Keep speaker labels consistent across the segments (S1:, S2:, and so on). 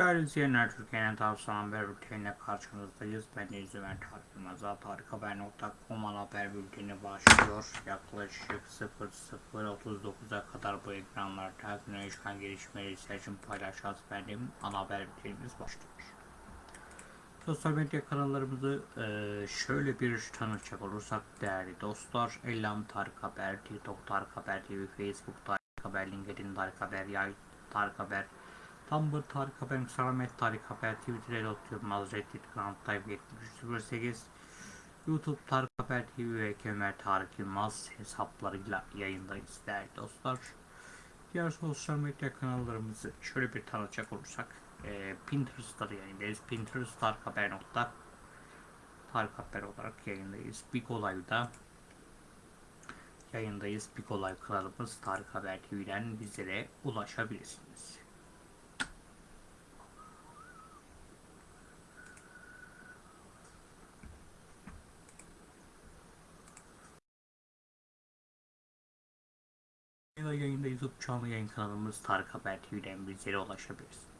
S1: Değerli izleyenler, Türkiye'nin tavsiye haber bülteniyle karşınızdayız. Ben de İzlüven Tarık tarikhaber.com ana haber bülteni başlıyor. Yaklaşık 00.39'a kadar bu ekranlarda güne çıkan gelişmeleri seçim paylaşacağız benim ana haber bültenimiz başlıyor. Sosyal medya kanallarımızı e, şöyle bir tanıtacak olursak değerli dostlar. Ellam Tarık Haber, TikTok Tarık Haber TV, Facebook Tarık Haber, LinkedIn Tarık Haber, Yay Tarık Haber, Tumblr Tarık Haber, Instagram Tarık Haber, Twitter Elot Yılmaz, Reddit Grand Type 7308, YouTube Tarık Haber TV ve Kemer Tarık Yılmaz hesaplarıyla yayındayız değerli dostlar. Diğer sosyal medya kanallarımızı şöyle bir tanıtacak olursak e, Pinterest'ta da yayındayız. Pinterest Tarık Haber nokta Tarık Haber olarak yayındayız. Big Olay'da yayındayız. Big Olay kanalımız Tarık Haber TV'den bizlere ulaşabilirsiniz. Yayında YouTube canlı yayın kanalımız Tarık Haber TV'den bizlere ulaşabilirsiniz.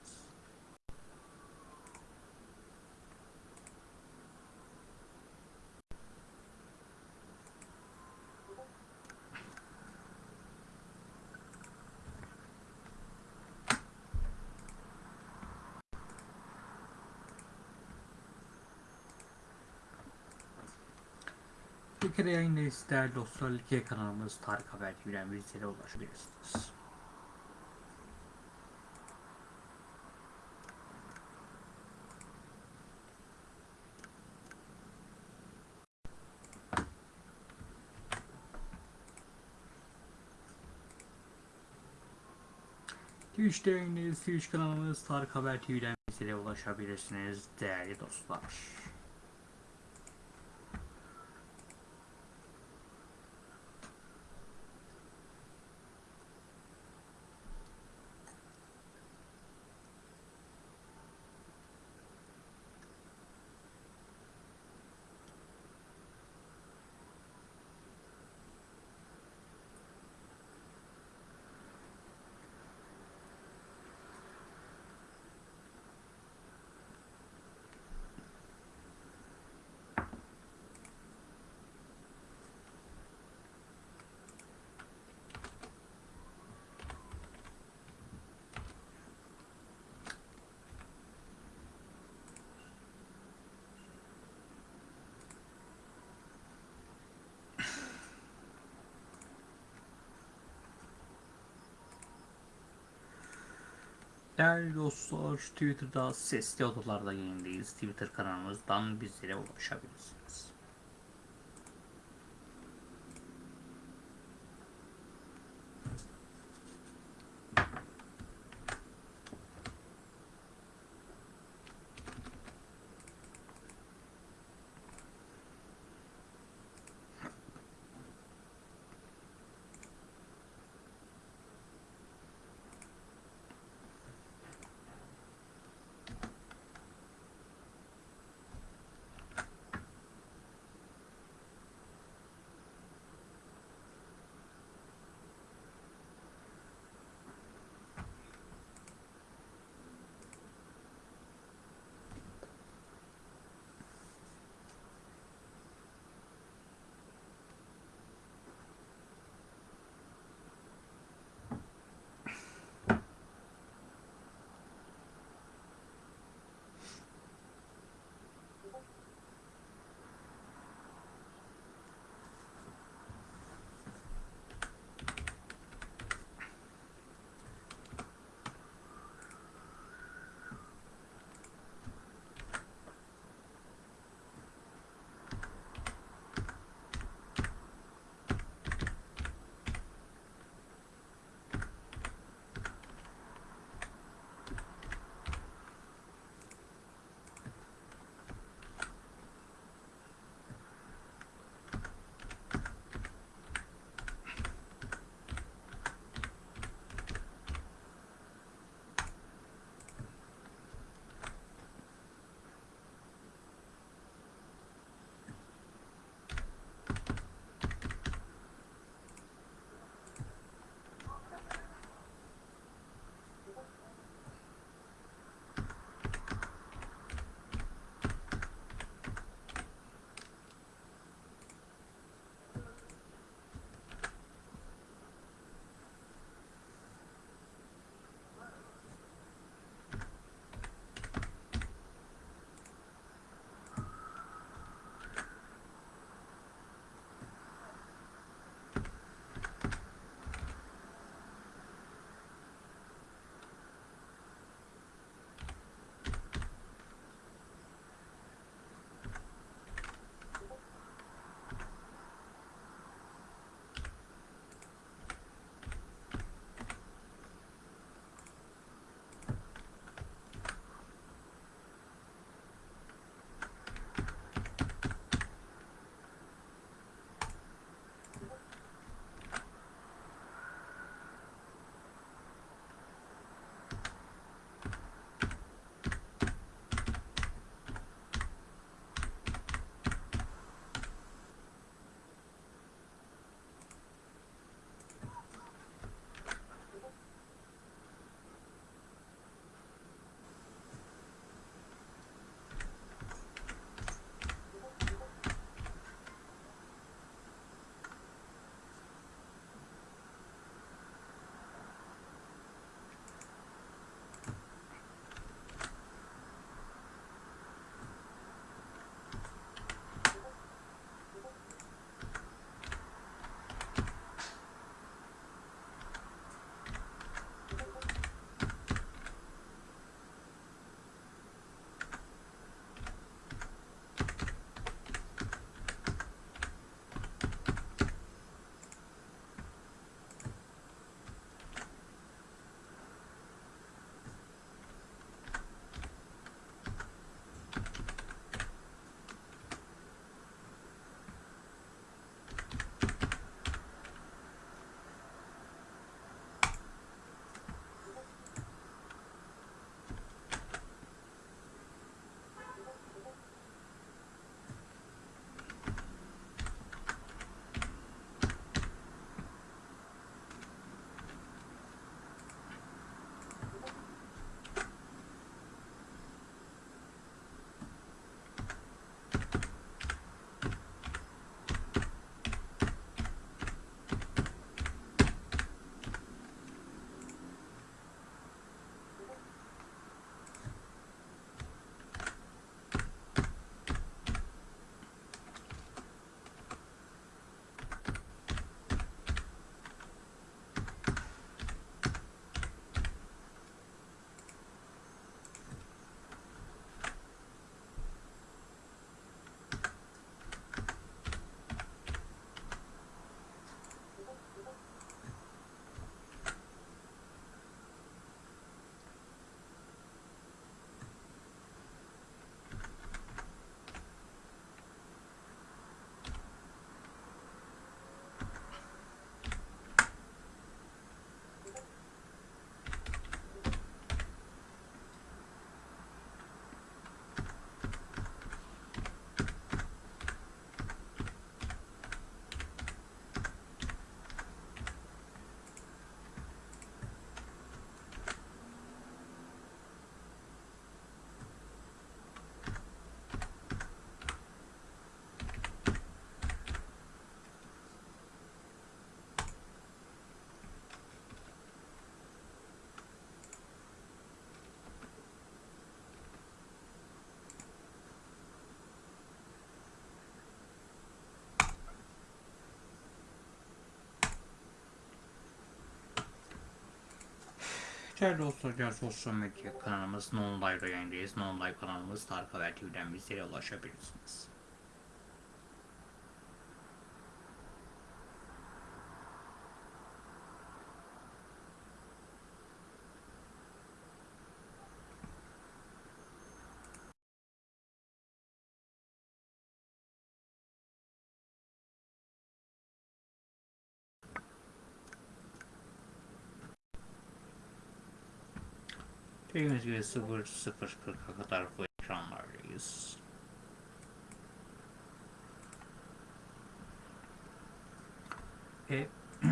S1: Kere yayındayız değerli dostlar. Türkiye kanalımız Tarık Haber TV'den bizlere ulaşabilirsiniz. Twitch'te yayındayız. Twitch kanalımız Tarık Haber TV'den bizlere ulaşabilirsiniz değerli dostlar. Değerli dostlar, Twitter'da sesli odalarda yayındayız. Twitter kanalımızdan bizlere ulaşabilirsiniz. Değerli dostlar, sosyal medya kanalımız Nonlive'da yayındayız. Nonlive kanalımız Tarık Haber TV'den bizlere ulaşabilirsiniz. Dediğimiz gibi 00.40'a kadar bu ekranlardayız. Ve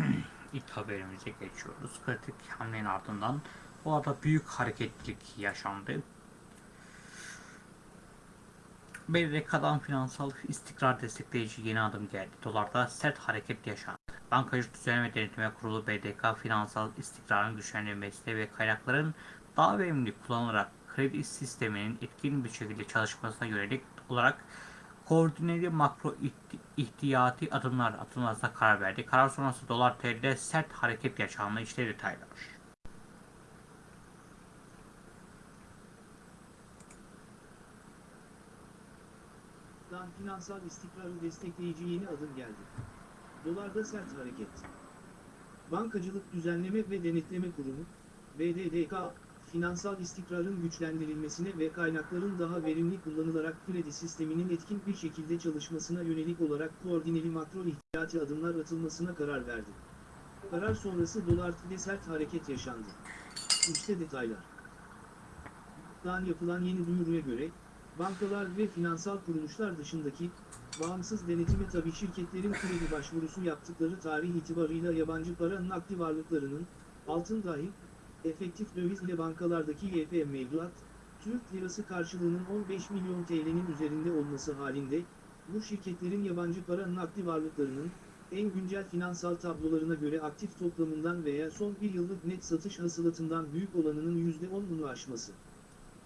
S1: ilk haberimize geçiyoruz. Kritik hamlenin ardından o arada büyük hareketlilik yaşandı. BDK'dan finansal istikrar destekleyici yeni adım geldi. Dolarda sert hareket yaşandı. Bankacılık Düzenleme Denetimi Kurulu BDK finansal istikrarın güçlendirilmesine ve kaynakların daha verimli kullanılarak kredi sisteminin etkin bir şekilde çalışmasına yönelik olarak koordineli makro ihti- ihtiyati adımlar atılmasına karar verdi. Karar sonrası dolar TL'de sert hareket yaşandı. İşte detaylar.
S2: Finansal istikrarı destekleyici yeni adım geldi. Dolarda sert hareket. Bankacılık Düzenleme ve Denetleme Kurumu, BDDK, finansal istikrarın güçlendirilmesine ve kaynakların daha verimli kullanılarak kredi sisteminin etkin bir şekilde çalışmasına yönelik olarak koordineli makro ihtiyati adımlar atılmasına karar verdi. Karar sonrası dolar TL'de sert hareket yaşandı. İşte detaylar. Dan yapılan yeni duyuruya göre, bankalar ve finansal kuruluşlar dışındaki, bağımsız denetime tabi şirketlerin kredi başvurusu yaptıkları tarih itibarıyla yabancı para nakdi varlıklarının, altın dahil, efektif döviz ile bankalardaki YP mevduat, Türk lirası karşılığının 15 milyon TL'nin üzerinde olması halinde, bu şirketlerin yabancı para nakdi varlıklarının, en güncel finansal tablolarına göre aktif toplamından veya son bir yıllık net satış hasılatından büyük olanının %10'unu aşması.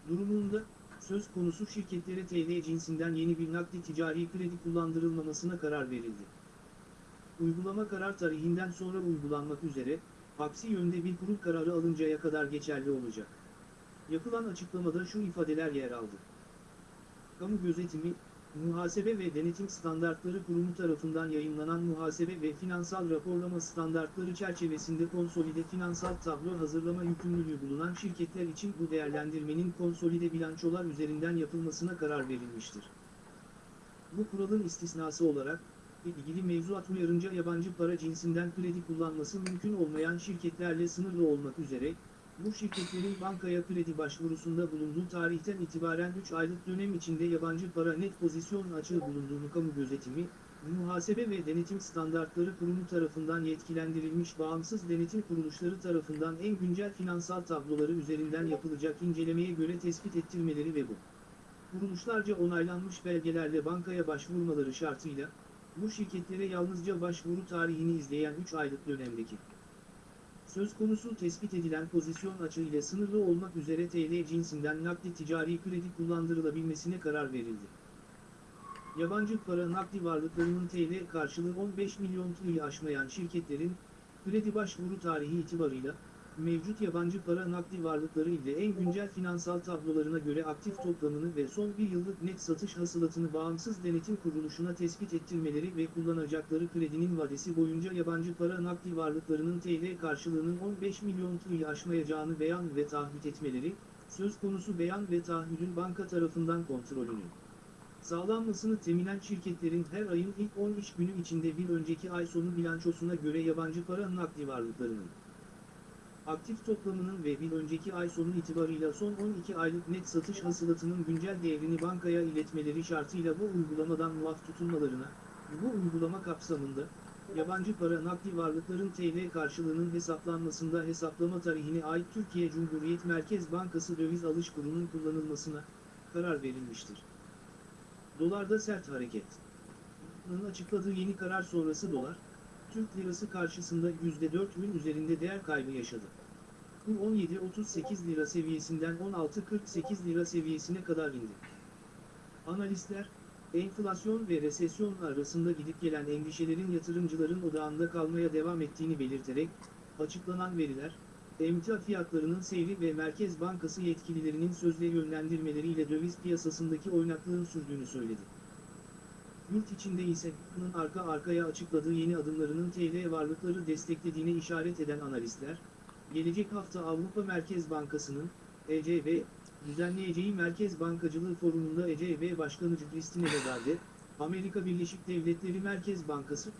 S2: Durumunda, söz konusu şirketlere TL cinsinden yeni bir nakdi ticari kredi kullandırılmamasına karar verildi. Uygulama karar tarihinden sonra uygulanmak üzere, aksi yönde bir kurul kararı alıncaya kadar geçerli olacak. Yapılan açıklamada şu ifadeler yer aldı. Kamu gözetimi, Muhasebe ve Denetim Standartları Kurumu tarafından yayınlanan muhasebe ve finansal raporlama standartları çerçevesinde konsolide finansal tablo hazırlama yükümlülüğü bulunan şirketler için bu değerlendirmenin konsolide bilançolar üzerinden yapılmasına karar verilmiştir. Bu kuralın istisnası olarak, ilgili mevzuat uyarınca yabancı para cinsinden kredi kullanması mümkün olmayan şirketlerle sınırlı olmak üzere, bu şirketlerin bankaya kredi başvurusunda bulunduğu tarihten itibaren 3 aylık dönem içinde yabancı para net pozisyon açığı bulunduğunu kamu gözetimi, Muhasebe ve Denetim Standartları Kurumu tarafından yetkilendirilmiş bağımsız denetim kuruluşları tarafından en güncel finansal tabloları üzerinden yapılacak incelemeye göre tespit ettirmeleri ve bu. Kuruluşlarca onaylanmış belgelerle bankaya başvurmaları şartıyla, bu şirketlere yalnızca başvuru tarihini izleyen 3 aylık dönemdeki söz konusu tespit edilen pozisyon açığı ile sınırlı olmak üzere TL cinsinden nakdi ticari kredi kullandırılabilmesine karar verildi. Yabancı para nakdi varlıklarının TL karşılığı 15 milyon TL'yi aşmayan şirketlerin, kredi başvuru tarihi itibarıyla, mevcut yabancı para nakdi varlıkları ile en güncel finansal tablolarına göre aktif toplamını ve son bir yıllık net satış hasılatını bağımsız denetim kuruluşuna tespit ettirmeleri ve kullanacakları kredinin vadesi boyunca yabancı para nakdi varlıklarının TL karşılığının 15 milyon TL'yi aşmayacağını beyan ve taahhüt etmeleri, söz konusu beyan ve taahhüdün banka tarafından kontrolünü sağlanmasını teminen şirketlerin her ayın ilk 10 iş günü içinde bir önceki ay sonu bilançosuna göre yabancı para nakdi varlıklarının aktif toplamının ve bir önceki ay sonu itibarıyla son 12 aylık net satış hasılatının güncel değerini bankaya iletmeleri şartıyla bu uygulamadan muaf tutulmalarına, bu uygulama kapsamında, yabancı para nakdi varlıkların TL karşılığının hesaplanmasında hesaplama tarihine ait Türkiye Cumhuriyet Merkez Bankası döviz alış kurunun kullanılmasına karar verilmiştir. Dolarda sert hareket. Açıkladığı yeni karar sonrası dolar, Türk lirası karşısında %4'ün üzerinde değer kaybı yaşadı. Bu 17.38 lira seviyesinden 16.48 lira seviyesine kadar indi. Analistler, enflasyon ve resesyon arasında gidip gelen endişelerin yatırımcıların odağında kalmaya devam ettiğini belirterek, açıklanan veriler, emtia fiyatlarının seyri ve Merkez Bankası yetkililerinin sözde yönlendirmeleriyle döviz piyasasındaki oynaklığın sürdüğünü söyledi. Yurt içinde ise bunun arka arkaya açıkladığı yeni adımlarının TL varlıkları desteklediğine işaret eden analistler, gelecek hafta Avrupa Merkez Bankası'nın ECB düzenleyeceği Merkez Bankacılığı Forumu'nda ECB Başkanı Christine Lagarde, Amerika Birleşik Devletleri Merkez Bankası,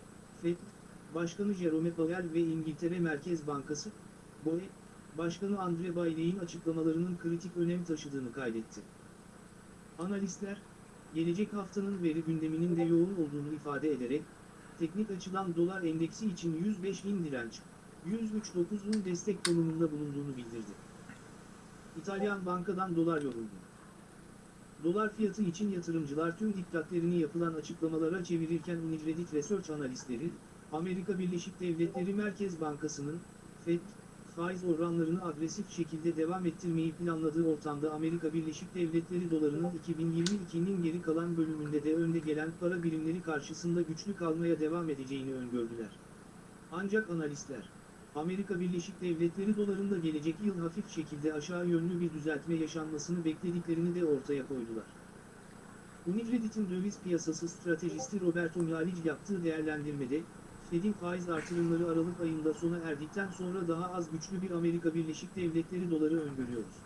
S2: FED, Başkanı Jerome Powell ve İngiltere Merkez Bankası, BOE, Başkanı Andre Bailey'in açıklamalarının kritik önem taşıdığını kaydetti. Analistler, gelecek haftanın veri gündeminin de yoğun olduğunu ifade ederek, teknik açıdan dolar endeksi için 105 bin direnç, 103.9 bin destek konumunda bulunduğunu bildirdi. İtalyan bankadan dolar yoruldu. Dolar fiyatı için yatırımcılar tüm dikkatlerini yapılan açıklamalara çevirirken Unicredit Research analistleri, Amerika Birleşik Devletleri Merkez Bankası'nın, FED, faiz oranlarını agresif şekilde devam ettirmeyi planladığı ortamda Amerika Birleşik Devletleri dolarının 2022'nin geri kalan bölümünde de önde gelen para birimleri karşısında güçlü kalmaya devam edeceğini öngördüler. Ancak analistler, Amerika Birleşik Devletleri dolarında gelecek yıl hafif şekilde aşağı yönlü bir düzeltme yaşanmasını beklediklerini de ortaya koydular. Unicredit'in döviz piyasası stratejisti Roberto Mialic yaptığı değerlendirmede, Fed'in faiz artırımları Aralık ayında sona erdikten sonra daha az güçlü bir Amerika Birleşik Devletleri doları öngörüyoruz.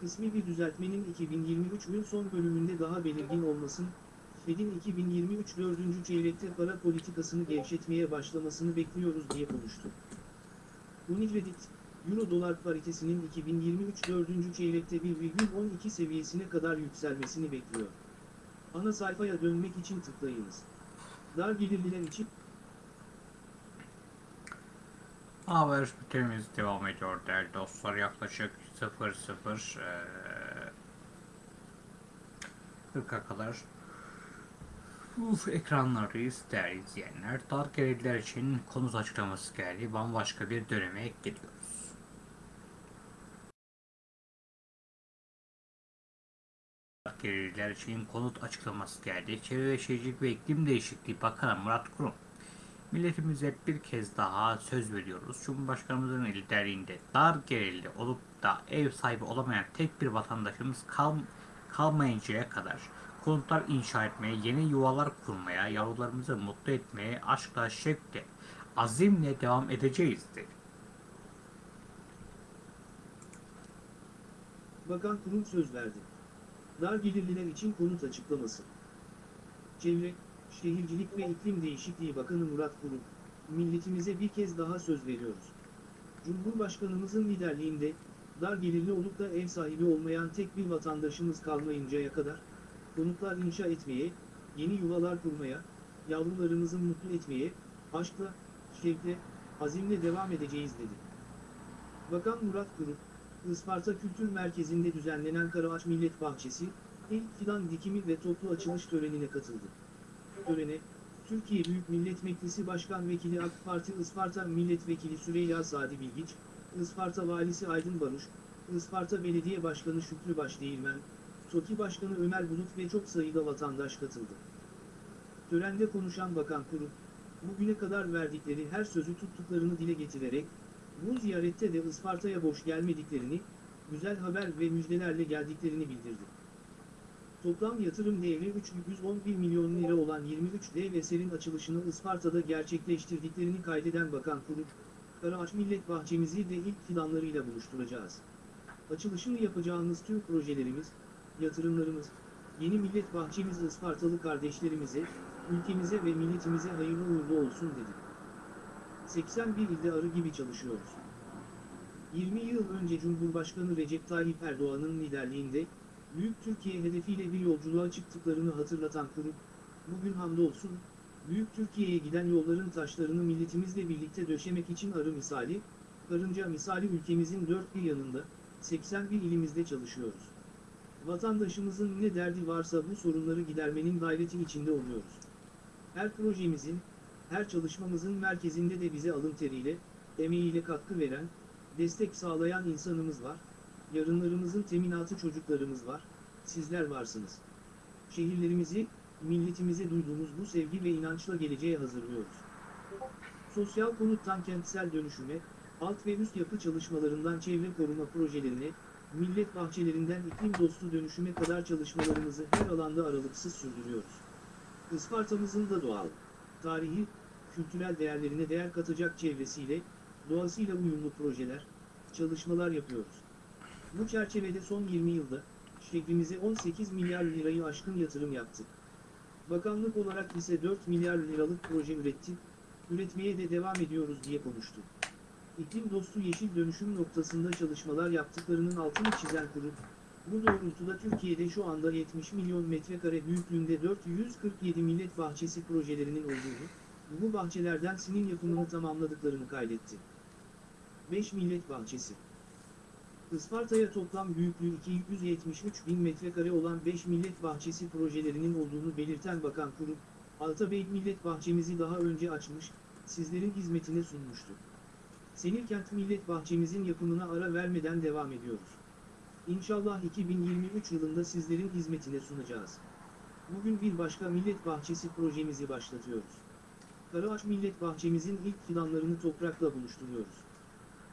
S2: Kısmi bir düzeltmenin 2023'ün son bölümünde daha belirgin olmasın, Fed'in 2023 dördüncü çeyrekte para politikasını gevşetmeye başlamasını bekliyoruz diye konuştu. Unicredit, Euro-Dolar paritesinin 2023 dördüncü çeyrekte 1,12 seviyesine kadar yükselmesini bekliyor. Ana sayfaya dönmek için tıklayınız. Dar gelirliler için
S1: Haber bültenimiz devam ediyor değerli dostlar. Yaklaşık 00 eee 40'a kadar Uf, ekranlardayız değerli izleyenler. Dar için konut açıklaması geldi. Bambaşka bir döneme gidiyoruz. Gelirler için konut açıklaması geldi. Çevre ve Şehircilik ve İklim Değişikliği Bakanı Murat Kurum Milletimize bir kez daha söz veriyoruz. Cumhurbaşkanımızın liderliğinde dar gelirli olup da ev sahibi olamayan tek bir vatandaşımız kal kalmayıncaya kadar konutlar inşa etmeye, yeni yuvalar kurmaya, yavrularımızı mutlu etmeye aşkla, şevkle, azimle devam edeceğiz dedi.
S2: Bakan Kurum söz verdi. Dar gelirliler için konut açıklaması. Çevre, Şehircilik ve İklim Değişikliği Bakanı Murat Kurum, milletimize bir kez daha söz veriyoruz. Cumhurbaşkanımızın liderliğinde, dar gelirli olup da ev sahibi olmayan tek bir vatandaşımız kalmayıncaya kadar, konutlar inşa etmeye, yeni yuvalar kurmaya, yavrularımızı mutlu etmeye, aşkla, şevkle, azimle devam edeceğiz dedi. Bakan Murat Kurum, Isparta Kültür Merkezi'nde düzenlenen Karaağaç Millet Bahçesi, ilk fidan dikimi ve toplu açılış törenine katıldı. Törene, Türkiye Büyük Millet Meclisi Başkan Vekili AK Parti Isparta Milletvekili Süreyya Sadi Bilgiç, Isparta Valisi Aydın Baruş, Isparta Belediye Başkanı Şükrü Başdeğirmen, TOKİ Başkanı Ömer Bulut ve çok sayıda vatandaş katıldı. Törende konuşan Bakan Kurum, bugüne kadar verdikleri her sözü tuttuklarını dile getirerek, bu ziyarette de Isparta'ya boş gelmediklerini, güzel haber ve müjdelerle geldiklerini bildirdi. Toplam yatırım değeri 311 milyon lira olan 23 dev eserin açılışını Isparta'da gerçekleştirdiklerini kaydeden Bakan Kurum, Karaağaç Millet Bahçemizi de ilk fidanlarıyla buluşturacağız. Açılışını yapacağımız tüm projelerimiz, yatırımlarımız, yeni millet bahçemiz Ispartalı kardeşlerimize, ülkemize ve milletimize hayırlı uğurlu olsun dedi. 81 ilde arı gibi çalışıyoruz. 20 yıl önce Cumhurbaşkanı Recep Tayyip Erdoğan'ın liderliğinde, Büyük Türkiye hedefiyle bir yolculuğa çıktıklarını hatırlatan kurum, bugün hamdolsun, Büyük Türkiye'ye giden yolların taşlarını milletimizle birlikte döşemek için arı misali, karınca misali ülkemizin dört bir yanında, 81 ilimizde çalışıyoruz. Vatandaşımızın ne derdi varsa bu sorunları gidermenin gayreti içinde oluyoruz. Her projemizin, her çalışmamızın merkezinde de bize alın teriyle, emeğiyle katkı veren, destek sağlayan insanımız var, yarınlarımızın teminatı çocuklarımız var, sizler varsınız. Şehirlerimizi, milletimize duyduğumuz bu sevgi ve inançla geleceğe hazırlıyoruz. Sosyal konuttan kentsel dönüşüme, alt ve üst yapı çalışmalarından çevre koruma projelerine, millet bahçelerinden iklim dostu dönüşüme kadar çalışmalarımızı her alanda aralıksız sürdürüyoruz. Ispartamızın da doğal, tarihi, kültürel değerlerine değer katacak çevresiyle, doğasıyla uyumlu projeler, çalışmalar yapıyoruz. Bu çerçevede son 20 yılda, şehrimize 18 milyar lirayı aşkın yatırım yaptık. Bakanlık olarak ise 4 milyar liralık proje ürettik, üretmeye de devam ediyoruz diye konuştu. İklim dostu yeşil dönüşüm noktasında çalışmalar yaptıklarının altını çizen kurum, bu doğrultuda Türkiye'de şu anda 70 milyon metrekare büyüklüğünde 447 millet bahçesi projelerinin olduğunu, bu bahçelerden sinin yapımını tamamladıklarını kaydetti. 5 millet bahçesi Isparta'ya toplam büyüklüğü 273 bin metrekare olan 5 millet bahçesi projelerinin olduğunu belirten Bakan Kurum, Altabey Millet Bahçemizi daha önce açmış, sizlerin hizmetine sunmuştu. Senirkent Millet Bahçemizin yapımına ara vermeden devam ediyoruz. İnşallah 2023 yılında sizlerin hizmetine sunacağız. Bugün bir başka millet bahçesi projemizi başlatıyoruz. Karaağaç Millet Bahçemizin ilk fidanlarını toprakla buluşturuyoruz.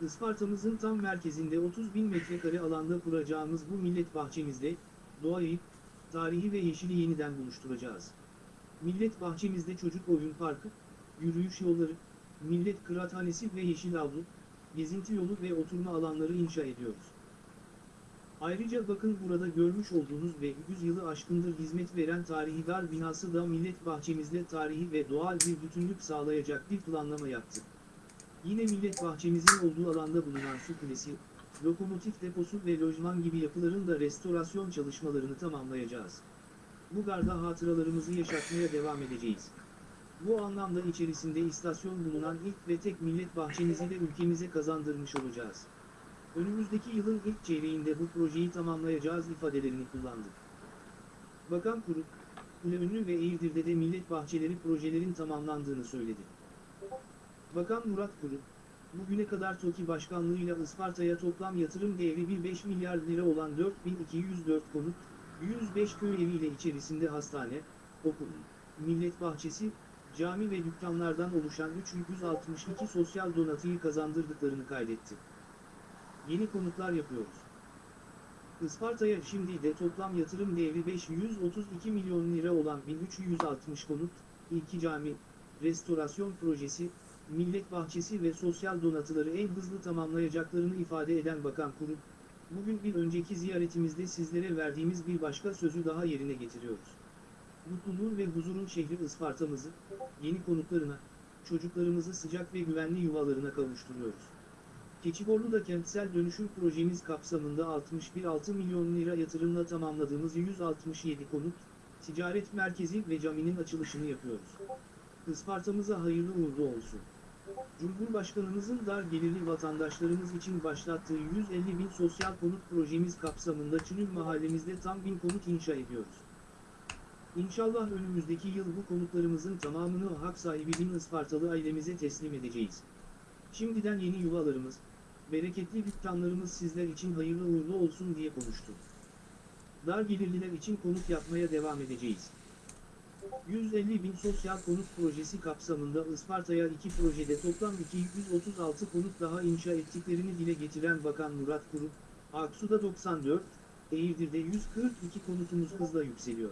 S2: Isparta'mızın tam merkezinde 30 bin metrekare alanda kuracağımız bu millet bahçemizde, doğayı, tarihi ve yeşili yeniden buluşturacağız. Millet bahçemizde çocuk oyun parkı, yürüyüş yolları, millet kıraathanesi ve yeşil avlu, gezinti yolu ve oturma alanları inşa ediyoruz. Ayrıca bakın burada görmüş olduğunuz ve 100 yılı aşkındır hizmet veren tarihi dar binası da millet bahçemizde tarihi ve doğal bir bütünlük sağlayacak bir planlama yaptık. Yine millet bahçemizin olduğu alanda bulunan su kulesi, lokomotif deposu ve lojman gibi yapıların da restorasyon çalışmalarını tamamlayacağız. Bu garda hatıralarımızı yaşatmaya devam edeceğiz. Bu anlamda içerisinde istasyon bulunan ilk ve tek millet bahçemizi de ülkemize kazandırmış olacağız. Önümüzdeki yılın ilk çeyreğinde bu projeyi tamamlayacağız ifadelerini kullandı. Bakan Kuru, Kuleönlü ve Eğirdir'de de millet bahçeleri projelerin tamamlandığını söyledi. Bakan Murat Kuru, bugüne kadar TOKİ başkanlığıyla Isparta'ya toplam yatırım değeri 1,5 milyar lira olan 4204 konut, 105 köy eviyle içerisinde hastane, okul, millet bahçesi, cami ve dükkanlardan oluşan 362 sosyal donatıyı kazandırdıklarını kaydetti. Yeni konutlar yapıyoruz. Isparta'ya şimdi de toplam yatırım değeri 532 milyon lira olan 1360 konut, iki cami, restorasyon projesi, millet bahçesi ve sosyal donatıları en hızlı tamamlayacaklarını ifade eden Bakan Kurum, bugün bir önceki ziyaretimizde sizlere verdiğimiz bir başka sözü daha yerine getiriyoruz. Mutluluğun ve huzurun şehri Isparta'mızı, yeni konutlarına, çocuklarımızı sıcak ve güvenli yuvalarına kavuşturuyoruz. Keçiborlu'da kentsel dönüşüm projemiz kapsamında 61,6 milyon lira yatırımla tamamladığımız 167 konut, ticaret merkezi ve caminin açılışını yapıyoruz. Isparta'mıza hayırlı uğurlu olsun. Cumhurbaşkanımızın dar gelirli vatandaşlarımız için başlattığı 150 bin sosyal konut projemiz kapsamında Çünül mahallemizde tam bin konut inşa ediyoruz. İnşallah önümüzdeki yıl bu konutlarımızın tamamını hak sahibi bin Ispartalı ailemize teslim edeceğiz. Şimdiden yeni yuvalarımız, bereketli dükkanlarımız sizler için hayırlı uğurlu olsun diye konuştu. Dar gelirliler için konut yapmaya devam edeceğiz. 150 bin sosyal konut projesi kapsamında Isparta'ya iki projede toplam 236 konut daha inşa ettiklerini dile getiren Bakan Murat Kurum, Aksu'da 94, Eğirdir'de 142 konutumuz hızla yükseliyor.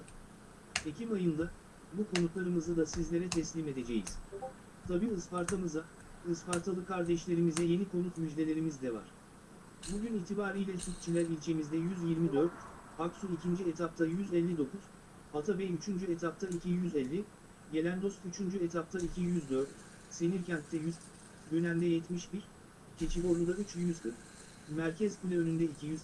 S2: Ekim ayında, bu konutlarımızı da sizlere teslim edeceğiz. Tabi Isparta'mıza, Ispartalı kardeşlerimize yeni konut müjdelerimiz de var. Bugün itibariyle Sütçüler ilçemizde 124, Aksu 2. etapta 159, Atabey 3. etapta 250, Gelendost 3. etapta 204, Senirkent'te 100, Gönen'de 71, Keçiborlu'da 340, Merkez Kule önünde 200,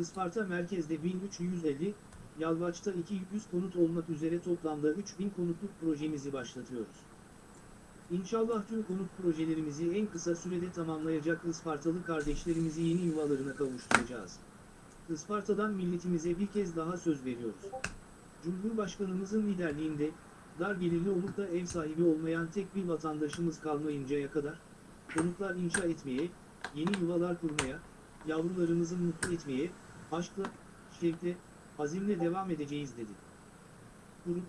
S2: Isparta merkezde 1350, Yalvaç'ta 200 konut olmak üzere toplamda 3000 konutluk projemizi başlatıyoruz. İnşallah tüm konut projelerimizi en kısa sürede tamamlayacak Ispartalı kardeşlerimizi yeni yuvalarına kavuşturacağız. Isparta'dan milletimize bir kez daha söz veriyoruz. Cumhurbaşkanımızın liderliğinde, dar gelirli olup da ev sahibi olmayan tek bir vatandaşımız kalmayıncaya kadar, konutlar inşa etmeye, yeni yuvalar kurmaya, yavrularımızı mutlu etmeye, aşkla, şevkle, azimle devam edeceğiz dedi. Grup,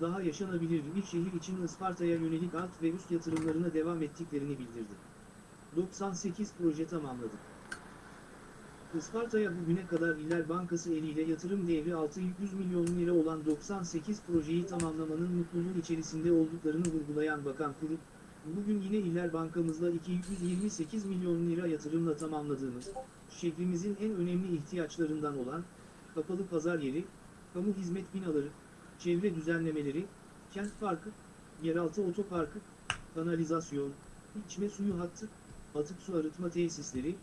S2: daha yaşanabilir bir şehir için Isparta'ya yönelik alt ve üst yatırımlarına devam ettiklerini bildirdi. 98 proje tamamladık. Isparta'ya bugüne kadar İller Bankası eliyle yatırım değeri 600 milyon lira olan 98 projeyi tamamlamanın mutluluğu içerisinde olduklarını vurgulayan Bakan Kurup, bugün yine İller Bankamızla 228 milyon lira yatırımla tamamladığımız, şehrimizin en önemli ihtiyaçlarından olan, kapalı pazar yeri, kamu hizmet binaları, çevre düzenlemeleri, kent parkı, yeraltı otoparkı, kanalizasyon, içme suyu hattı, atık su arıtma tesisleri,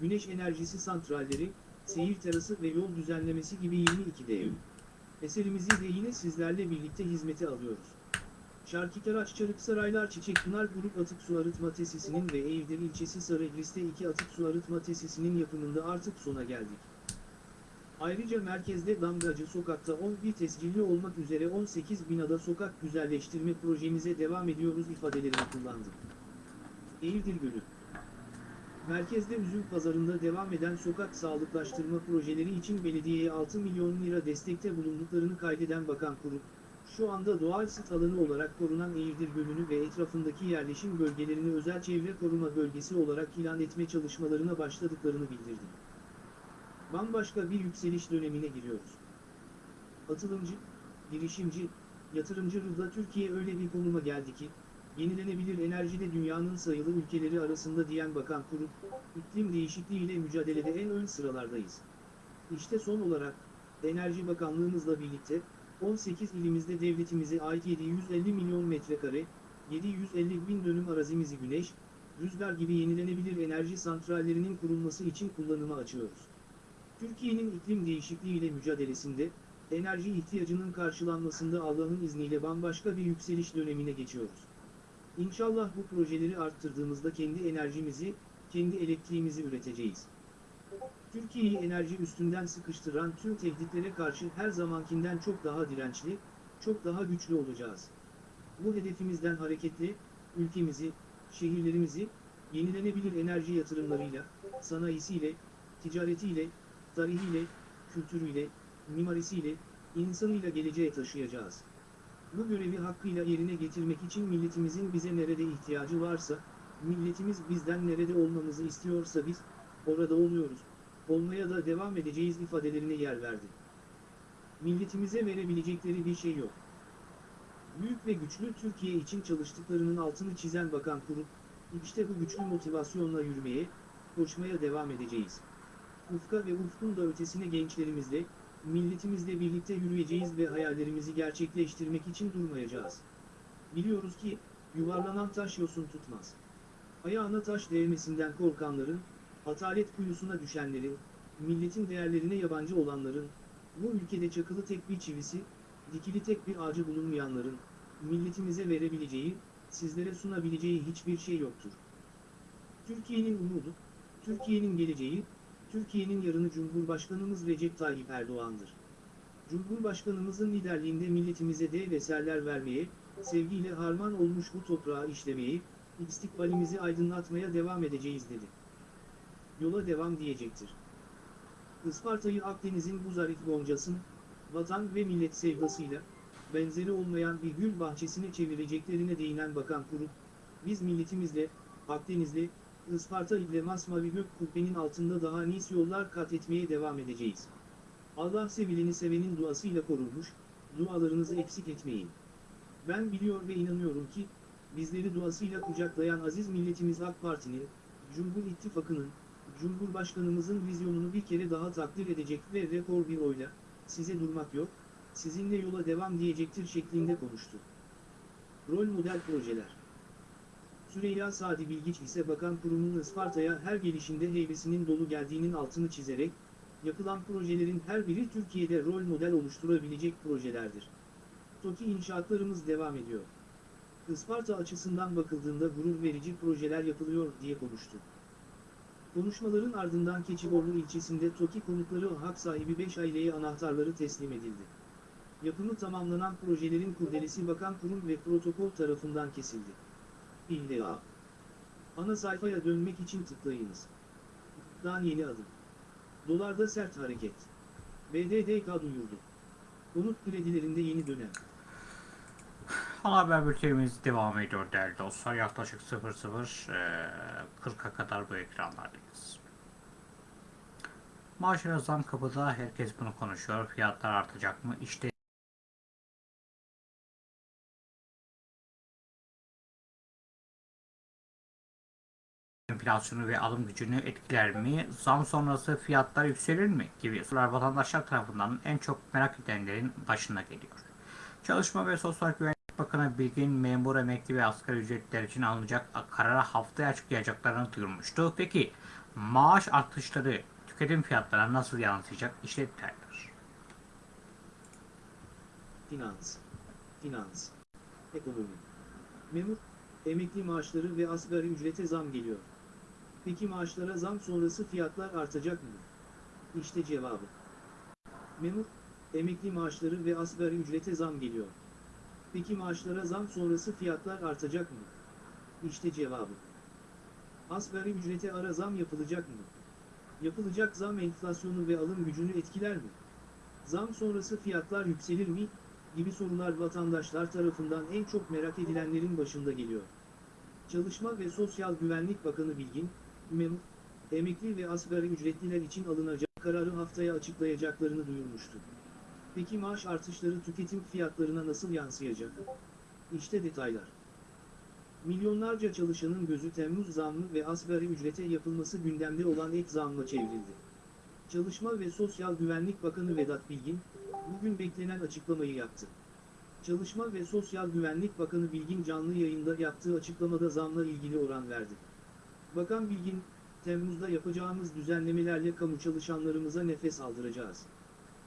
S2: güneş enerjisi santralleri, seyir terası ve yol düzenlemesi gibi 22 dev. Eserimizi de yine sizlerle birlikte hizmete alıyoruz. Şarkıkaraç Çarıksaraylar Çiçekpınar Grup Atık Su Arıtma Tesisi'nin ve Eğirdir ilçesi Sarıgris'te 2 atık su arıtma tesisinin yapımında artık sona geldik. Ayrıca merkezde Damgacı Sokak'ta 11 tescilli olmak üzere 18 binada sokak güzelleştirme projemize devam ediyoruz ifadelerini kullandı. Eğirdir Gölü Merkezde üzüm pazarında devam eden sokak sağlıklaştırma projeleri için belediyeye 6 milyon lira destekte bulunduklarını kaydeden Bakan Kurup, şu anda doğal sit alanı olarak korunan Eğirdir Gölü'nü ve etrafındaki yerleşim bölgelerini özel çevre koruma bölgesi olarak ilan etme çalışmalarına başladıklarını bildirdi. Bambaşka bir yükseliş dönemine giriyoruz. Atılımcı, girişimci, yatırımcı ruhla Türkiye öyle bir konuma geldi ki, yenilenebilir enerjide dünyanın sayılı ülkeleri arasında diyen Bakan Kurup, iklim değişikliğiyle mücadelede en ön sıralardayız. İşte son olarak, Enerji Bakanlığımızla birlikte, 18 ilimizde devletimize ait 750 milyon metrekare, 750 bin dönüm arazimizi güneş, rüzgar gibi yenilenebilir enerji santrallerinin kurulması için kullanıma açıyoruz. Türkiye'nin iklim değişikliğiyle mücadelesinde, enerji ihtiyacının karşılanmasında Allah'ın izniyle bambaşka bir yükseliş dönemine geçiyoruz. İnşallah bu projeleri arttırdığımızda kendi enerjimizi, kendi elektriğimizi üreteceğiz. Türkiye'yi enerji üstünden sıkıştıran tüm tehditlere karşı her zamankinden çok daha dirençli, çok daha güçlü olacağız. Bu hedefimizden hareketle, ülkemizi, şehirlerimizi, yenilenebilir enerji yatırımlarıyla, sanayisiyle, ticaretiyle, tarihiyle, kültürüyle, mimarisiyle, insanıyla geleceğe taşıyacağız. Bu görevi hakkıyla yerine getirmek için milletimizin bize nerede ihtiyacı varsa, milletimiz bizden nerede olmamızı istiyorsa biz, orada oluyoruz, olmaya da devam edeceğiz ifadelerine yer verdi. Milletimize verebilecekleri bir şey yok. Büyük ve güçlü Türkiye için çalıştıklarının altını çizen Bakan Kurup, işte bu güçlü motivasyonla yürümeye, koşmaya devam edeceğiz. Ufka ve ufkun da ötesine gençlerimizle, milletimizle birlikte yürüyeceğiz ve hayallerimizi gerçekleştirmek için durmayacağız. Biliyoruz ki, yuvarlanan taş yosun tutmaz. Ayağına taş değmesinden korkanların, atalet kuyusuna düşenlerin, milletin değerlerine yabancı olanların, bu ülkede çakılı tek bir çivisi, dikili tek bir ağacı bulunmayanların, milletimize verebileceği, sizlere sunabileceği hiçbir şey yoktur. Türkiye'nin umudu, Türkiye'nin geleceği, Türkiye'nin yarını Cumhurbaşkanımız Recep Tayyip Erdoğan'dır. Cumhurbaşkanımızın liderliğinde milletimize dev eserler vermeye, sevgiyle harman olmuş bu toprağı işlemeye, istikbalimizi aydınlatmaya devam edeceğiz dedi. Yola devam diyecektir. Isparta'yı Akdeniz'in bu zarif goncasın, vatan ve millet sevdasıyla, benzeri olmayan bir gül bahçesine çevireceklerine değinen Bakan Kurup, biz milletimizle, Akdeniz'le, Isparta ile masmavi gök kubbenin altında daha nice yollar kat etmeye devam edeceğiz. Allah sevileni sevenin duasıyla korunmuş, dualarınızı eksik etmeyin. Ben biliyor ve inanıyorum ki, bizleri duasıyla kucaklayan aziz milletimiz AK Parti'nin, Cumhur İttifakı'nın, Cumhurbaşkanımızın vizyonunu bir kere daha takdir edecek ve rekor bir oyla, size durmak yok, sizinle yola devam diyecektir şeklinde konuştu. Rol model projeler Süreyya Sadi Bilgiç ise bakan kurumun Isparta'ya her gelişinde heybesinin dolu geldiğinin altını çizerek, yapılan projelerin her biri Türkiye'de rol model oluşturabilecek projelerdir. TOKİ inşaatlarımız devam ediyor. Isparta açısından bakıldığında gurur verici projeler yapılıyor diye konuştu. Konuşmaların ardından Keçiborlu ilçesinde TOKİ konutları hak sahibi 5 aileye anahtarları teslim edildi. Yapımı tamamlanan projelerin kurdelesi bakan kurum ve protokol tarafından kesildi. İlla. Ana sayfaya dönmek için tıklayınız. Dan yeni adım. Dolarda sert hareket. BDDK duyurdu. Konut kredilerinde yeni dönem.
S1: Ana haber bültenimiz devam ediyor değerli dostlar. Yaklaşık 00.40'a kadar bu ekranlardayız. Maaşlara zam kapıda herkes bunu konuşuyor. Fiyatlar artacak mı? İşte enflasyonu ve alım gücünü etkiler mi? Zam sonrası fiyatlar yükselir mi? Gibi sorular vatandaşlar tarafından en çok merak edenlerin başına geliyor. Çalışma ve Sosyal Güvenlik Bakanı Bilgin memur, emekli ve asgari ücretler için alınacak karara haftaya açıklayacaklarını duyurmuştu. Peki maaş artışları tüketim fiyatlarına nasıl yansıyacak? İşte.
S2: Finans. Finans. Ekonomi. Memur, emekli maaşları ve asgari ücrete zam geliyor. Peki maaşlara zam sonrası fiyatlar artacak mı? İşte cevabı. Memur, emekli maaşları ve asgari ücrete zam geliyor. Peki maaşlara zam sonrası fiyatlar artacak mı? İşte cevabı. Asgari ücrete ara zam yapılacak mı? Yapılacak zam enflasyonu ve alım gücünü etkiler mi? Zam sonrası fiyatlar yükselir mi? gibi sorular vatandaşlar tarafından en çok merak edilenlerin başında geliyor. Çalışma ve Sosyal Güvenlik Bakanı Bilgin, memur, emekli ve asgari ücretliler için alınacak kararı haftaya açıklayacaklarını duyurmuştu. Peki maaş artışları tüketim fiyatlarına nasıl yansıyacak? İşte detaylar. Milyonlarca çalışanın gözü Temmuz zammı ve asgari ücrete yapılması gündemde olan ek zamla çevrildi. Çalışma ve Sosyal Güvenlik Bakanı Vedat Bilgin, bugün beklenen açıklamayı yaptı. Çalışma ve Sosyal Güvenlik Bakanı Bilgin canlı yayında yaptığı açıklamada zamla ilgili oran verdi. Bakan Bilgin, Temmuz'da yapacağımız düzenlemelerle kamu çalışanlarımıza nefes aldıracağız.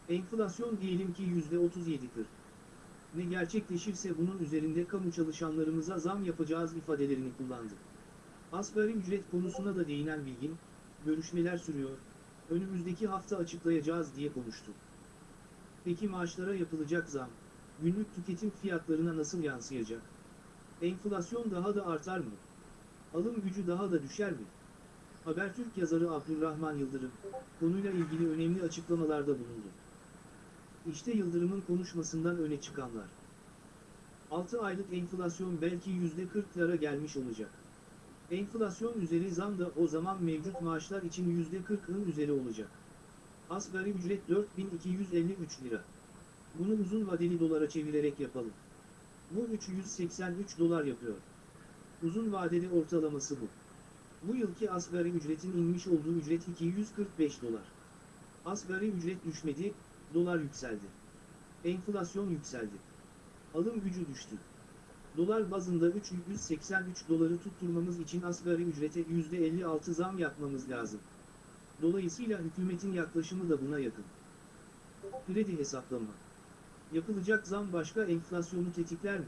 S2: Enflasyon diyelim ki %37-40. Ne gerçekleşirse bunun üzerinde kamu çalışanlarımıza zam yapacağız ifadelerini kullandı. Asgari ücret konusuna da değinen Bilgin, görüşmeler sürüyor, önümüzdeki hafta açıklayacağız diye konuştu. Peki maaşlara yapılacak zam, günlük tüketim fiyatlarına nasıl yansıyacak? Enflasyon daha da artar mı? Alım gücü daha da düşer mi? Habertürk yazarı Abdurrahman Yıldırım, konuyla ilgili önemli açıklamalarda bulundu. İşte Yıldırım'ın konuşmasından öne çıkanlar. 6 aylık enflasyon belki %40'lara gelmiş olacak. Enflasyon üzeri zam da o zaman mevcut maaşlar için %40'ın üzeri olacak. Asgari ücret 4253 lira. Bunu uzun vadeli dolara çevirerek yapalım. Bu 383 dolar yapıyor. Uzun vadeli ortalaması bu. Bu yılki asgari ücretin inmiş olduğu ücret 245 dolar. Asgari ücret düşmedi, dolar yükseldi. Enflasyon yükseldi. Alım gücü düştü. Dolar bazında 383 doları tutturmamız için asgari ücrete %56 zam yapmamız lazım. Dolayısıyla hükümetin yaklaşımı da buna yakın. Kredi hesaplama. Yapılacak zam başka enflasyonu tetikler mi?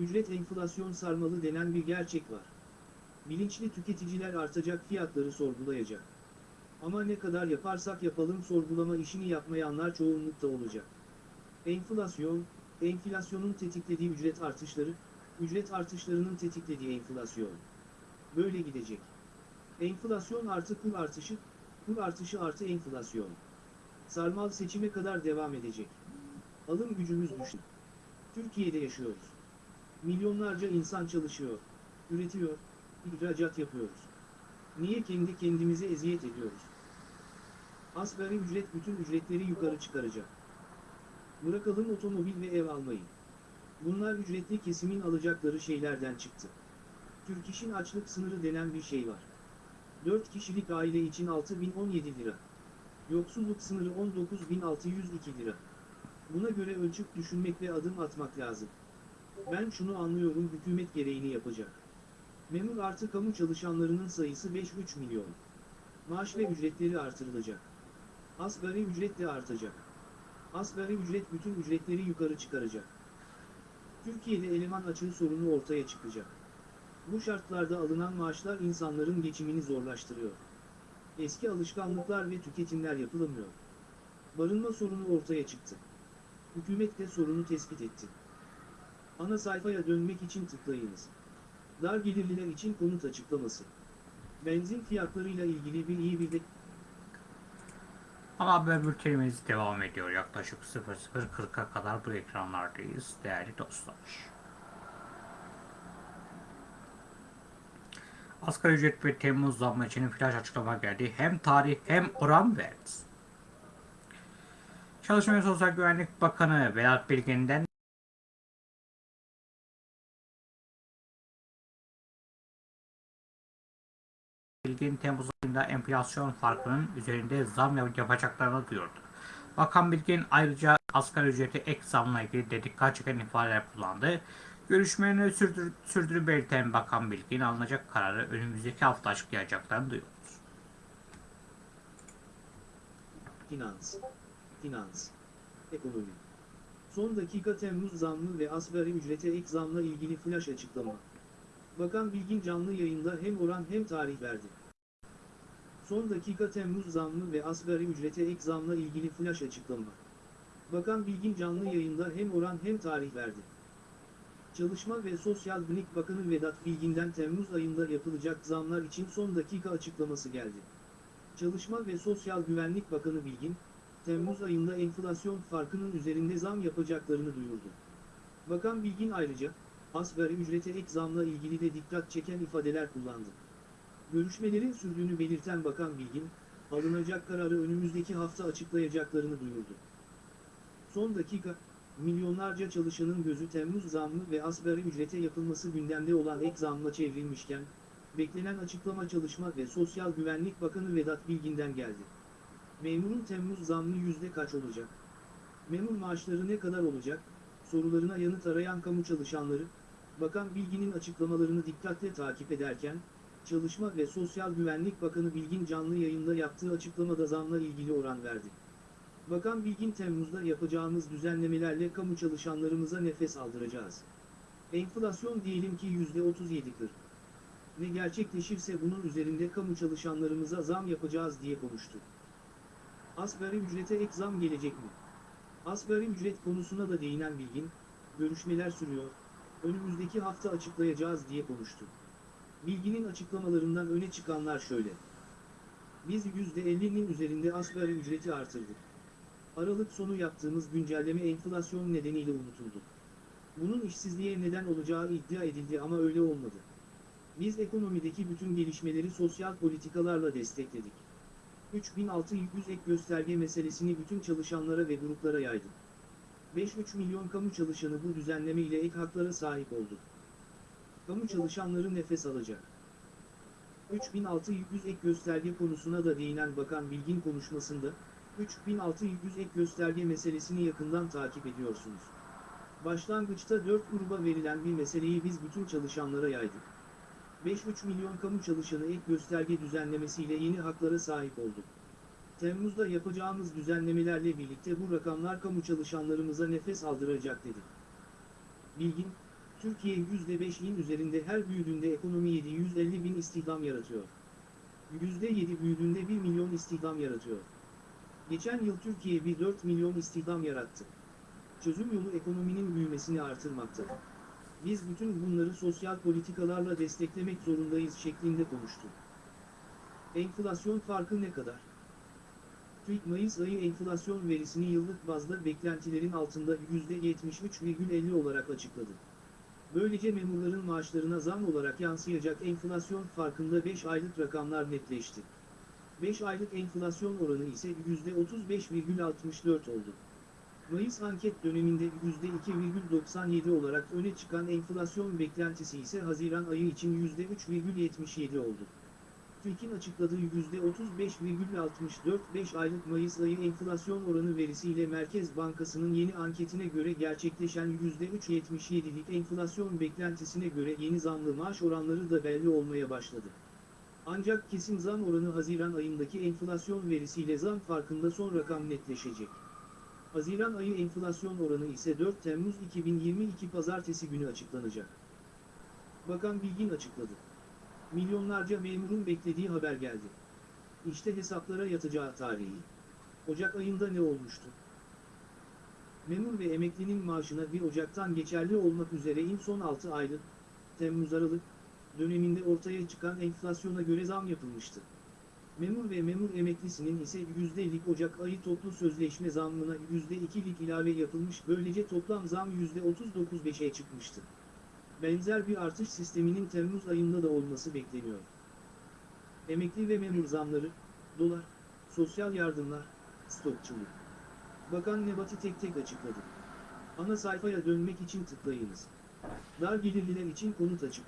S2: Ücret enflasyon sarmalı denen bir gerçek var. Bilinçli tüketiciler artacak fiyatları sorgulayacak. Ama ne kadar yaparsak yapalım sorgulama işini yapmayanlar çoğunlukta olacak. Enflasyon, enflasyonun tetiklediği ücret artışları, ücret artışlarının tetiklediği enflasyon. Böyle gidecek. Enflasyon artı kur artışı, kur artışı artı enflasyon. Sarmal seçime kadar devam edecek. Alım gücümüz düştü. Türkiye'de yaşıyoruz. Milyonlarca insan çalışıyor, üretiyor, ihracat yapıyoruz. Niye kendi kendimize eziyet ediyoruz? Asgari ücret bütün ücretleri yukarı çıkaracak. Bırakalım otomobil ve ev almayı. Bunlar ücretli kesimin alacakları şeylerden çıktı. Türk İş'in açlık sınırı denen bir şey var. 4 kişilik aile için 6017 lira. Yoksulluk sınırı 19602 lira. Buna göre ölçüp düşünmek ve adım atmak lazım. Ben şunu anlıyorum hükümet gereğini yapacak. Memur artı kamu çalışanlarının sayısı 5-3 milyon. Maaş ve ücretleri artırılacak. Asgari ücret de artacak. Asgari ücret bütün ücretleri yukarı çıkaracak. Türkiye'de eleman açığı sorunu ortaya çıkacak. Bu şartlarda alınan maaşlar insanların geçimini zorlaştırıyor. Eski alışkanlıklar ve tüketimler yapılamıyor. Barınma sorunu ortaya çıktı. Hükümet de sorunu tespit etti. Ana sayfaya dönmek için tıklayınız. Dar gelirliler için konut açıklaması. Benzin fiyatlarıyla ilgili bir iyi bir
S1: Ama haber bültenimiz devam ediyor. Yaklaşık 00.40'a kadar bu ekranlardayız değerli dostlar. Asgari ücret ve Temmuz zammı için flash açıklama geldi. Hem tarih hem oran verdi. Çalışma ve Sosyal Güvenlik Bakanı Vedat Bilgin'den Bilgin Temmuz ayında enflasyon farkının üzerinde zam yap- yapacaklarını duyurdu. Bakan Bilgin ayrıca asgari ücreti ek zamla ilgili de dikkat çeken ifadeler kullandı. Görüşmelerini sürdür, sürdürü belirten Bakan Bilgin alınacak kararı önümüzdeki hafta açıklayacaklarını duyurdu.
S2: Finans, finans, ekonomi. Son dakika Temmuz zammı ve asgari ücrete ek zamla ilgili flash açıklama. Bakan Bilgin canlı yayında hem oran hem tarih verdi. Son dakika Temmuz zammı ve asgari ücrete ek zamla ilgili flash açıklama. Bakan Bilgin canlı yayında hem oran hem tarih verdi. Çalışma ve Sosyal Güvenlik Bakanı Vedat Bilgin'den Temmuz ayında yapılacak zamlar için son dakika açıklaması geldi. Çalışma ve Sosyal Güvenlik Bakanı Bilgin, Temmuz ayında enflasyon farkının üzerinde zam yapacaklarını duyurdu. Bakan Bilgin ayrıca, asgari ücrete ek zamla ilgili de dikkat çeken ifadeler kullandı. Görüşmelerin sürdüğünü belirten Bakan Bilgin, alınacak kararı önümüzdeki hafta açıklayacaklarını duyurdu. Son dakika, milyonlarca çalışanın gözü Temmuz zammı ve asgari ücrete yapılması gündemde olan ek zamla çevrilmişken, beklenen açıklama Çalışma ve Sosyal Güvenlik Bakanı Vedat Bilgin'den geldi. Memurun Temmuz zammı yüzde kaç olacak? Memur maaşları ne kadar olacak? Sorularına yanıt arayan kamu çalışanları, Bakan Bilgin'in açıklamalarını dikkatle takip ederken, Çalışma ve Sosyal Güvenlik Bakanı Bilgin canlı yayında yaptığı açıklamada zamla ilgili oran verdi. Bakan Bilgin Temmuz'da yapacağımız düzenlemelerle kamu çalışanlarımıza nefes aldıracağız. Enflasyon diyelim ki %37-40 ve gerçekleşirse bunun üzerinde kamu çalışanlarımıza zam yapacağız diye konuştu. Asgari ücrete ek zam gelecek mi? Asgari ücret konusuna da değinen Bilgin, görüşmeler sürüyor, önümüzdeki hafta açıklayacağız diye konuştu. Bilginin açıklamalarından öne çıkanlar şöyle. Biz %50'nin üzerinde asgari ücreti artırdık. Aralık sonu yaptığımız güncelleme enflasyon nedeniyle unutuldu. Bunun işsizliğe neden olacağı iddia edildi ama öyle olmadı. Biz ekonomideki bütün gelişmeleri sosyal politikalarla destekledik. 3600 ek gösterge meselesini bütün çalışanlara ve gruplara yaydık. 5-3 milyon kamu çalışanı bu düzenleme ile ek haklara sahip oldu. Kamu çalışanları nefes alacak. 3600 ek gösterge konusuna da değinen Bakan Bilgin konuşmasında, 3600 ek gösterge meselesini yakından takip ediyorsunuz. Başlangıçta 4 gruba verilen bir meseleyi biz bütün çalışanlara yaydık. 5,5 milyon kamu çalışanı ek gösterge düzenlemesiyle yeni haklara sahip oldu. Temmuz'da yapacağımız düzenlemelerle birlikte bu rakamlar kamu çalışanlarımıza nefes aldıracak dedi. Bilgin, Türkiye %5'in üzerinde her büyüdüğünde ekonomi 750 bin istihdam yaratıyor. %7 büyüdüğünde 1 milyon istihdam yaratıyor. Geçen yıl Türkiye bir 4 milyon istihdam yarattı. Çözüm yolu ekonominin büyümesini artırmakta. Biz bütün bunları sosyal politikalarla desteklemek zorundayız şeklinde konuştu. Enflasyon farkı ne kadar? TÜİK Mayıs ayı enflasyon verisini yıllık bazda beklentilerin altında %73,50 olarak açıkladı. Böylece memurların maaşlarına zam olarak yansıyacak enflasyon farkında 5 aylık rakamlar netleşti. 5 aylık enflasyon oranı ise %35,64 oldu. Mayıs anket döneminde %2,97 olarak öne çıkan enflasyon beklentisi ise Haziran ayı için %3,77 oldu. TÜİK'in açıkladığı %35,64 5 aylık Mayıs ayı enflasyon oranı verisiyle Merkez Bankası'nın yeni anketine göre gerçekleşen %3,77'lik enflasyon beklentisine göre yeni zamlı maaş oranları da belli olmaya başladı. Ancak kesin zam oranı Haziran ayındaki enflasyon verisiyle zam farkında son rakam netleşecek. Haziran ayı enflasyon oranı ise 4 Temmuz 2022 pazartesi günü açıklanacak. Bakan Bilgin açıkladı. Milyonlarca memurun beklediği haber geldi. İşte hesaplara yatacağı tarihi. Ocak ayında ne olmuştu? Memur ve emeklinin maaşına 1 Ocak'tan geçerli olmak üzere in son 6 aylık, Temmuz-Aralık, döneminde ortaya çıkan enflasyona göre zam yapılmıştı. Memur ve memur emeklisinin ise %'lik Ocak ayı toplu sözleşme zammına %2'lik ilave yapılmış böylece toplam zam %39.5'e çıkmıştı. Benzer bir artış sisteminin Temmuz ayında da olması bekleniyor. Emekli ve memur zamları, dolar, sosyal yardımlar, stokçuluk. Bakan Nebati tek tek açıkladı. Ana sayfaya dönmek için tıklayınız. Dar gelirliler için konut açık.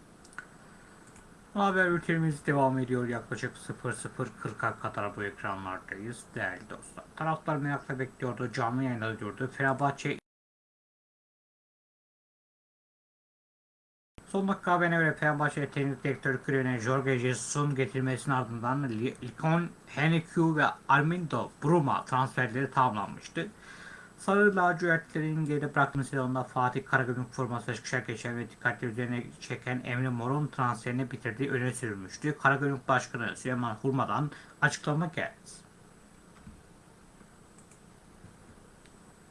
S1: Haber bültenimiz devam ediyor. Yaklaşık 00.40'a kadar bu ekranlardayız değerli dostlar. Taraftar merakla bekliyordu. Canlı yayında diyordu. Fenerbahçe Son dakika haberine göre Fenerbahçe Teknik Direktörü görevine Jorge Jesus'un getirilmesinin ardından Likon, Henrique ve Armindo Bruma transferleri tamamlanmıştı. Sarı lacivertlerin geride bıraktığı sezonda Fatih Karagümrük formasıyla çıkışa geçen ve dikkatli üzerine çeken Emre Mor'un transferini bitirdiği öne sürülmüştü. Karagümrük Başkanı Süleyman Hurma'dan açıklama geldi.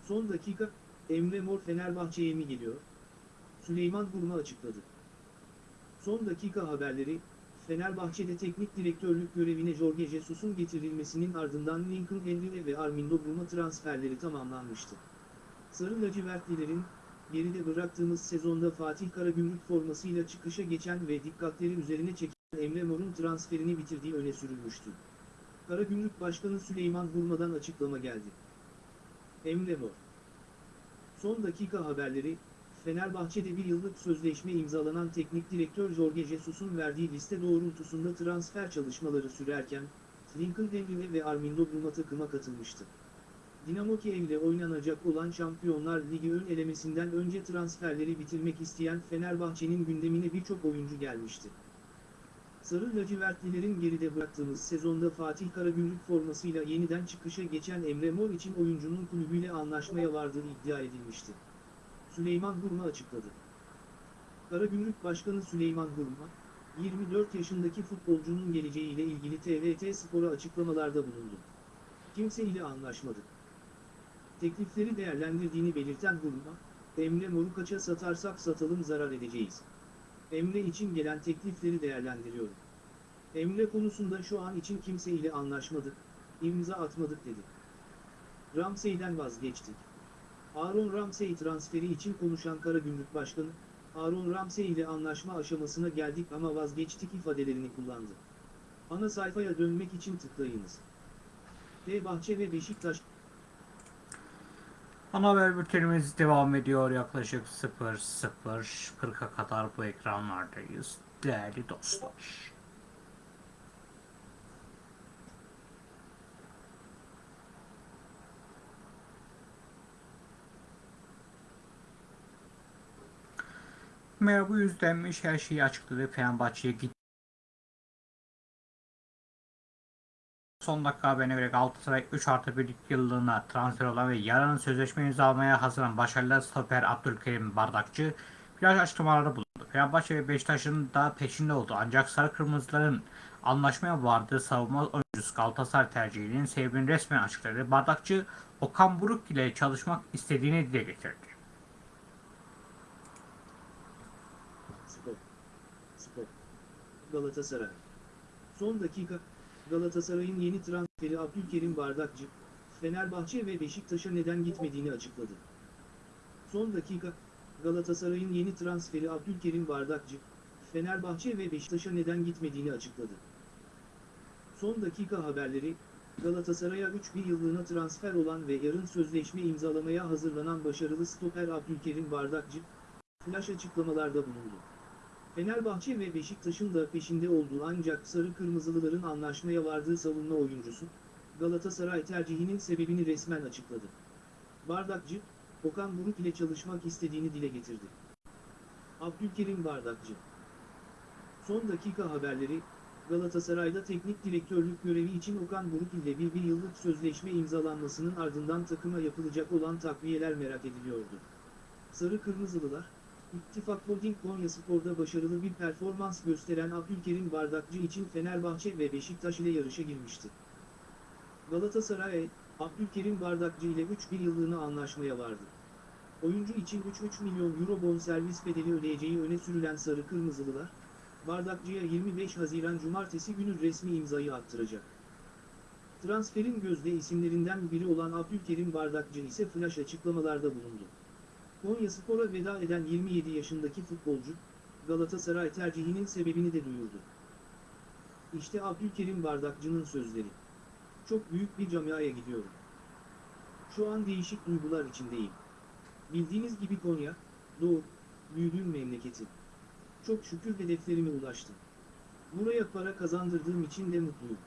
S2: Son dakika, Emre Mor Fenerbahçe'ye mi geliyor? Süleyman Hurma açıkladı. Son dakika haberleri, Fenerbahçe'de teknik direktörlük görevine Jorge Jesus'un getirilmesinin ardından Lincoln Henry ve Armindo Bruma transferleri tamamlanmıştı. Sarı lacivertlilerin, geride bıraktığımız sezonda Fatih Karagümrük formasıyla çıkışa geçen ve dikkatleri üzerine çeken Emre Mor'un transferini bitirdiği öne sürülmüştü. Karagümrük Başkanı Süleyman Hurma'dan açıklama geldi. Emre Mor Son dakika haberleri, Fenerbahçe'de bir yıllık sözleşme imzalanan teknik direktör Jorge Jesus'un verdiği liste doğrultusunda transfer çalışmaları sürerken, Lincoln Henry ve Armindo Bruma takıma katılmıştı. Dinamo Kiev'le oynanacak olan Şampiyonlar Ligi ön elemesinden önce transferleri bitirmek isteyen Fenerbahçe'nin gündemine birçok oyuncu gelmişti. Sarı lacivertlilerin geride bıraktığımız sezonda Fatih Karagümrük formasıyla yeniden çıkışa geçen Emre Mor için oyuncunun kulübüyle anlaşmaya vardığı iddia edilmişti. Süleyman Hurma açıkladı. Karagümrük Başkanı Süleyman Hurma, 24 yaşındaki futbolcunun geleceğiyle ilgili TVT Spor'a açıklamalarda bulundu. Kimse ile anlaşmadık. Teklifleri değerlendirdiğini belirten Hurma, Emre Mor'u satarsak satalım zarar edeceğiz. Emre için gelen teklifleri değerlendiriyorum. Emre konusunda şu an için kimse ile anlaşmadık, imza atmadık dedi. Ramsey'den vazgeçtik. Aaron Ramsey transferi için konuşan Karagümrük Başkanı, Aaron Ramsey ile anlaşma aşamasına geldik ama vazgeçtik ifadelerini kullandı. Ana sayfaya dönmek için tıklayınız. Fenerbahçe ve Beşiktaş
S1: Ana haber bültenimiz devam ediyor. Yaklaşık 00.40'a kadar bu ekranlardayız değerli dostlar. Merhaba yüzlenmiş her şeyi açıkladı. Fenerbahçe'ye gitti. Son dakika haberine göre Galatasaray 3 artı 1 yıllığına transfer olan ve yarın sözleşme imzalamaya hazırlanan başarılı stoper Abdülkerim Bardakçı plaj açıklamalarda bulundu. Fenerbahçe ve Beşiktaş'ın da peşinde oldu. Ancak Sarı Kırmızıların anlaşmaya vardığı savunma oyuncusu Galatasaray tercihinin sebebini resmen açıkladı. Bardakçı Okan Buruk ile çalışmak istediğini dile getirdi.
S2: Spor. Spor. Galatasaray. Son dakika, Galatasaray'ın yeni transferi Abdülkerim Bardakçı, Fenerbahçe ve Beşiktaş'a neden gitmediğini açıkladı. Son dakika, Galatasaray'ın yeni transferi Abdülkerim Bardakçı, Fenerbahçe ve Beşiktaş'a neden gitmediğini açıkladı. Son dakika haberleri, Galatasaray'a 3 bir yıllığına transfer olan ve yarın sözleşme imzalamaya hazırlanan başarılı stoper Abdülkerim Bardakçı, flash açıklamalarda bulundu. Fenerbahçe ve Beşiktaş'ın da peşinde olduğu ancak Sarı Kırmızılıların anlaşmaya vardığı savunma oyuncusu, Galatasaray tercihinin sebebini resmen açıkladı. Bardakçı, Okan Buruk ile çalışmak istediğini dile getirdi. Abdülkerim Bardakçı Son dakika haberleri, Galatasaray'da teknik direktörlük görevi için Okan Buruk ile bir, bir yıllık sözleşme imzalanmasının ardından takıma yapılacak olan takviyeler merak ediliyordu. Sarı Kırmızılılar, İttifak Holding Konya Spor'da başarılı bir performans gösteren Abdülkerim Bardakçı için Fenerbahçe ve Beşiktaş ile yarışa girmişti. Galatasaray, Abdülkerim Bardakçı ile 3 bir yıllığına anlaşmaya vardı. Oyuncu için 3-3 milyon euro bonservis bedeli ödeyeceği öne sürülen Sarı Kırmızılılar, Bardakçı'ya 25 Haziran Cumartesi günü resmi imzayı attıracak. Transferin gözde isimlerinden biri olan Abdülkerim Bardakçı ise flash açıklamalarda bulundu. Konyaspor'a veda eden 27 yaşındaki futbolcu, Galatasaray tercihinin sebebini de duyurdu. İşte Abdülkerim Bardakçı'nın sözleri. Çok büyük bir camiaya gidiyorum. Şu an değişik duygular içindeyim. Bildiğiniz gibi Konya, doğup, büyüdüğüm memleketi. Çok şükür hedeflerime ulaştım. Buraya para kazandırdığım için de mutluyum.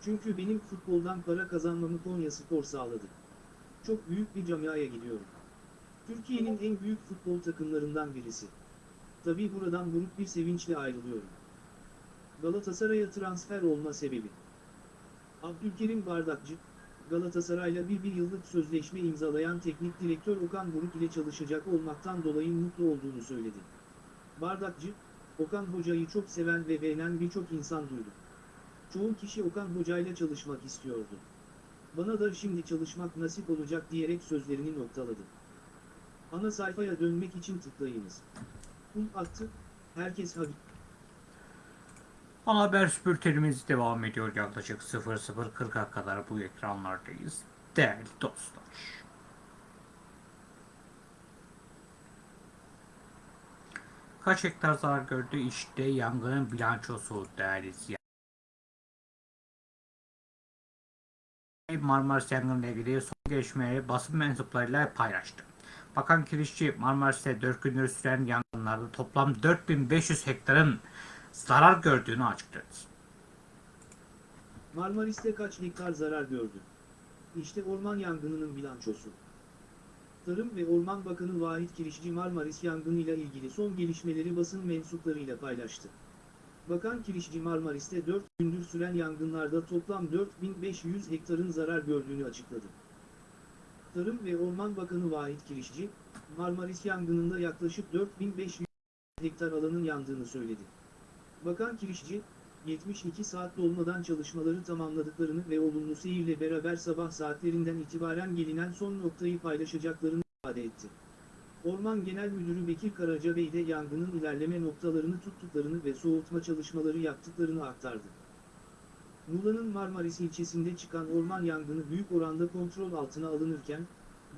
S2: Çünkü benim futboldan para kazanmamı Konya Spor sağladı. Çok büyük bir camiaya gidiyorum. Türkiye'nin en büyük futbol takımlarından birisi. Tabii buradan buruk bir sevinçle ayrılıyorum. Galatasaray'a transfer olma sebebi. Abdülkerim Bardakçı, Galatasaray'la bir bir yıllık sözleşme imzalayan teknik direktör Okan Buruk ile çalışacak olmaktan dolayı mutlu olduğunu söyledi. Bardakçı, Okan Hoca'yı çok seven ve beğenen birçok insan duydu. Çoğu kişi Okan Hoca ile çalışmak istiyordu. Bana da şimdi çalışmak nasip olacak diyerek sözlerini noktaladı. Ana sayfaya dönmek için tıklayınız. Kum attı, herkes hadi.
S1: Ana haber bültenimiz devam ediyor yaklaşık 00.40'a kadar bu ekranlardayız. Değerli dostlar. Kaç hektar zarar gördü? İşte yangının bilançosu değerli. Marmaris yangınıyla ilgili son gelişmeleri basın mensuplarıyla paylaştı. Bakan Kirişçi Marmaris'te 4 gündür süren yangınlarda toplam 4500 hektarın zarar gördüğünü açıkladı.
S2: Marmaris'te kaç hektar zarar gördü? İşte orman yangınının bilançosu. Tarım ve Orman Bakanı Vahit Kirişçi Marmaris yangınıyla ilgili son gelişmeleri basın mensuplarıyla paylaştı. Bakan Kirişçi Marmaris'te 4 gündür süren yangınlarda toplam 4500 hektarın zarar gördüğünü açıkladı. Tarım ve Orman Bakanı Vahit Kirişçi, Marmaris yangınında yaklaşık 4500 hektar alanın yandığını söyledi. Bakan Kirişçi, 72 saat dolmadan çalışmaları tamamladıklarını ve olumlu seyirle beraber sabah saatlerinden itibaren gelinen son noktayı paylaşacaklarını ifade etti. Orman Genel Müdürü Bekir Karacabey de yangının ilerleme noktalarını tuttuklarını ve soğutma çalışmaları yaptıklarını aktardı. Muğla'nın Marmaris ilçesinde çıkan orman yangını büyük oranda kontrol altına alınırken,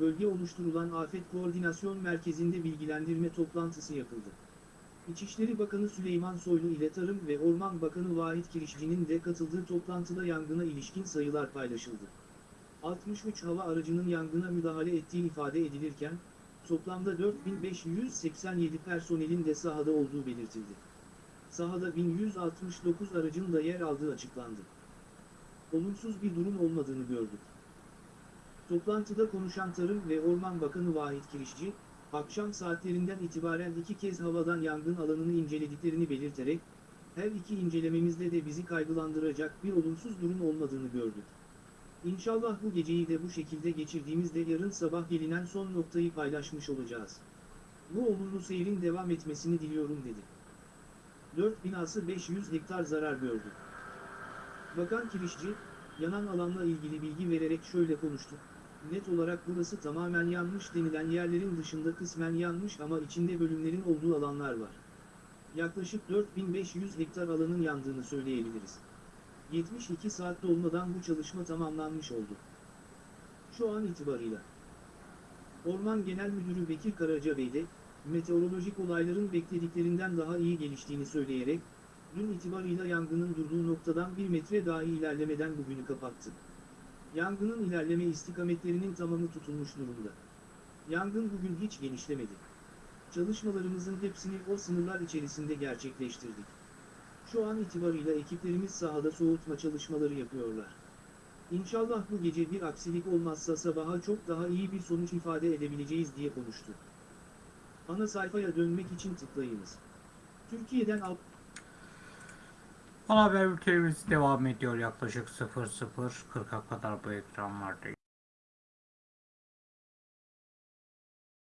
S2: bölge oluşturulan Afet Koordinasyon Merkezi'nde bilgilendirme toplantısı yapıldı. İçişleri Bakanı Süleyman Soylu ile Tarım ve Orman Bakanı Vahit Kirişçi'nin de katıldığı toplantıda yangına ilişkin sayılar paylaşıldı. 63 hava aracının yangına müdahale ettiği ifade edilirken, toplamda 4587 personelin de sahada olduğu belirtildi. Sahada 1169 aracın da yer aldığı açıklandı. Olumsuz bir durum olmadığını gördük. Toplantıda konuşan Tarım ve Orman Bakanı Vahit Kirişçi, akşam saatlerinden itibaren iki kez havadan yangın alanını incelediklerini belirterek, her iki incelememizde de bizi kaygılandıracak bir olumsuz durum olmadığını gördük. İnşallah bu geceyi de bu şekilde geçirdiğimizde yarın sabah gelinen son noktayı paylaşmış olacağız. Bu olumlu seyrin devam etmesini diliyorum dedi. 4 binası 500 hektar zarar gördü. Bakan Kirişçi, yanan alanla ilgili bilgi vererek şöyle konuştu. Net olarak burası tamamen yanmış denilen yerlerin dışında kısmen yanmış ama içinde bölümlerin olduğu alanlar var. Yaklaşık 4500 hektar alanın yandığını söyleyebiliriz. 72 saat dolmadan bu çalışma tamamlanmış oldu. Şu an itibarıyla. Orman Genel Müdürü Bekir Karacabey de, meteorolojik olayların beklediklerinden daha iyi geliştiğini söyleyerek, dün itibarıyla yangının durduğu noktadan bir metre dahi ilerlemeden bugünü kapattı. Yangının ilerleme istikametlerinin tamamı tutulmuş durumda. Yangın bugün hiç genişlemedi. Çalışmalarımızın hepsini o sınırlar içerisinde gerçekleştirdik. Şu an itibarıyla ekiplerimiz sahada soğutma çalışmaları yapıyorlar. İnşallah bu gece bir aksilik olmazsa sabaha çok daha iyi bir sonuç ifade edebileceğiz diye konuştu. Ana sayfaya dönmek için tıklayınız. Türkiye'den al
S1: Ana haber bültenimiz devam ediyor yaklaşık 00.40'a kadar bu ekranlardayız.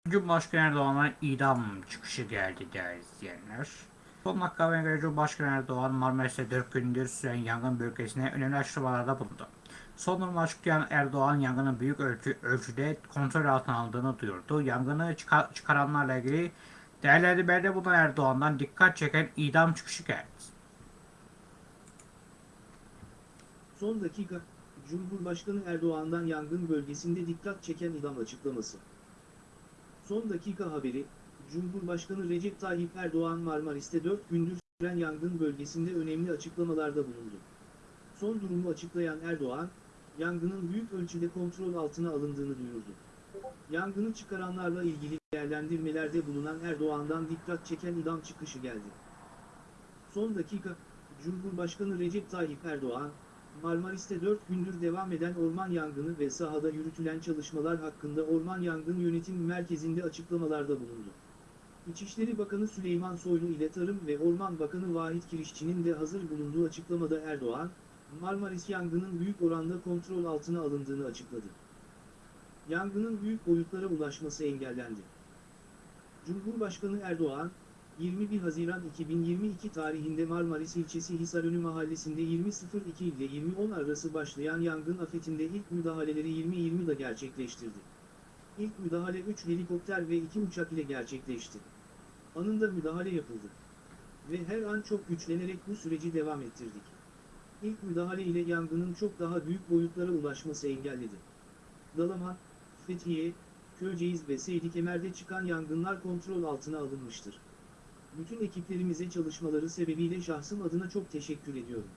S1: Cumhurbaşkanı Erdoğan'a idam çıkışı geldi değerli izleyenler. Son dakika haberine göre Cumhurbaşkanı Erdoğan Marmaris'te 4 gündür süren yangın bölgesine önemli açıklamalarda bulundu. Son durumu açıklayan Erdoğan yangının büyük ölçü, ölçüde kontrol altına aldığını duyurdu. Yangını çıkar, çıkaranlarla ilgili değerlendirmede bulunan Erdoğan'dan dikkat çeken idam çıkışı geldi.
S2: Son dakika, Cumhurbaşkanı Erdoğan'dan yangın bölgesinde dikkat çeken idam açıklaması. Son dakika haberi, Cumhurbaşkanı Recep Tayyip Erdoğan Marmaris'te 4 gündür süren yangın bölgesinde önemli açıklamalarda bulundu. Son durumu açıklayan Erdoğan, yangının büyük ölçüde kontrol altına alındığını duyurdu. Yangını çıkaranlarla ilgili değerlendirmelerde bulunan Erdoğan'dan dikkat çeken idam çıkışı geldi. Son dakika, Cumhurbaşkanı Recep Tayyip Erdoğan, Marmaris'te 4 gündür devam eden orman yangını ve sahada yürütülen çalışmalar hakkında Orman Yangın Yönetim Merkezi'nde açıklamalarda bulundu. İçişleri Bakanı Süleyman Soylu ile Tarım ve Orman Bakanı Vahit Kirişçi'nin de hazır bulunduğu açıklamada Erdoğan, Marmaris yangının büyük oranda kontrol altına alındığını açıkladı. Yangının büyük boyutlara ulaşması engellendi. Cumhurbaşkanı Erdoğan, 21 Haziran 2022 tarihinde Marmaris ilçesi Hisarönü mahallesinde 20.02 ile 20.10 arası başlayan yangın afetinde ilk müdahaleleri 20.20'da gerçekleştirdi. İlk müdahale 3 helikopter ve 2 uçak ile gerçekleşti. Anında müdahale yapıldı. Ve her an çok güçlenerek bu süreci devam ettirdik. İlk müdahale ile yangının çok daha büyük boyutlara ulaşması engelledi. Dalaman, Fethiye, Köyceğiz ve Seydi çıkan yangınlar kontrol altına alınmıştır. Bütün ekiplerimize çalışmaları sebebiyle şahsım adına çok teşekkür ediyorum.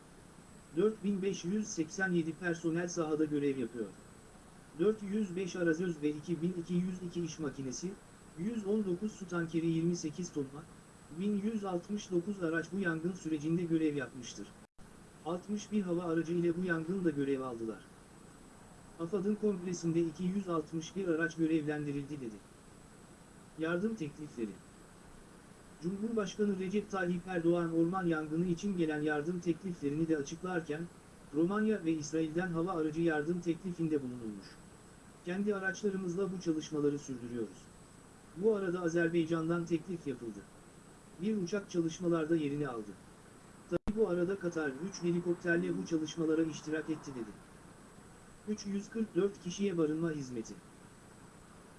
S2: 4587 personel sahada görev yapıyor. 405 arazöz ve 2202 iş makinesi, 119 su tankeri 28 tonla, 1169 araç bu yangın sürecinde görev yapmıştır. 61 hava aracı ile bu yangında görev aldılar. AFAD'ın kongresinde 261 araç görevlendirildi dedi. Yardım teklifleri Cumhurbaşkanı Recep Tayyip Erdoğan orman yangını için gelen yardım tekliflerini de açıklarken, Romanya ve İsrail'den hava aracı yardım teklifinde bulunulmuş. Kendi araçlarımızla bu çalışmaları sürdürüyoruz. Bu arada Azerbaycan'dan teklif yapıldı. Bir uçak çalışmalarda yerini aldı. Tabi bu arada Katar 3 helikopterle bu çalışmalara iştirak etti dedi. 344 kişiye barınma hizmeti.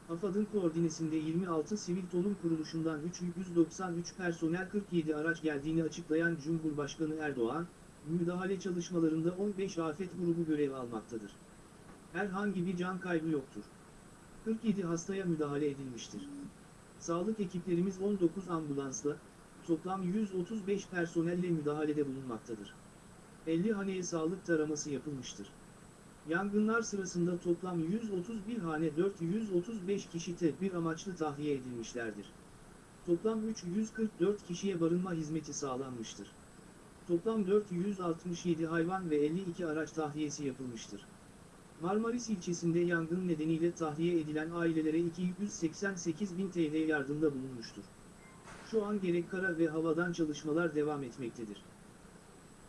S2: AFAD'ın koordinesinde 26 sivil toplum kuruluşundan 393 personel 47 araç geldiğini açıklayan Cumhurbaşkanı Erdoğan, müdahale çalışmalarında 15 afet grubu görev almaktadır. Herhangi bir can kaybı yoktur. 47 hastaya müdahale edilmiştir. Sağlık ekiplerimiz 19 ambulansla, toplam 135 personelle müdahalede bulunmaktadır. 50 haneye sağlık taraması yapılmıştır. Yangınlar sırasında toplam 131 hane 435 kişi tedbir amaçlı tahliye edilmişlerdir. Toplam 344 kişiye barınma hizmeti sağlanmıştır. Toplam 467 hayvan ve 52 araç tahliyesi yapılmıştır. Marmaris ilçesinde yangın nedeniyle tahliye edilen ailelere 288 bin TL yardımda bulunmuştur. Şu an gerek kara ve havadan çalışmalar devam etmektedir.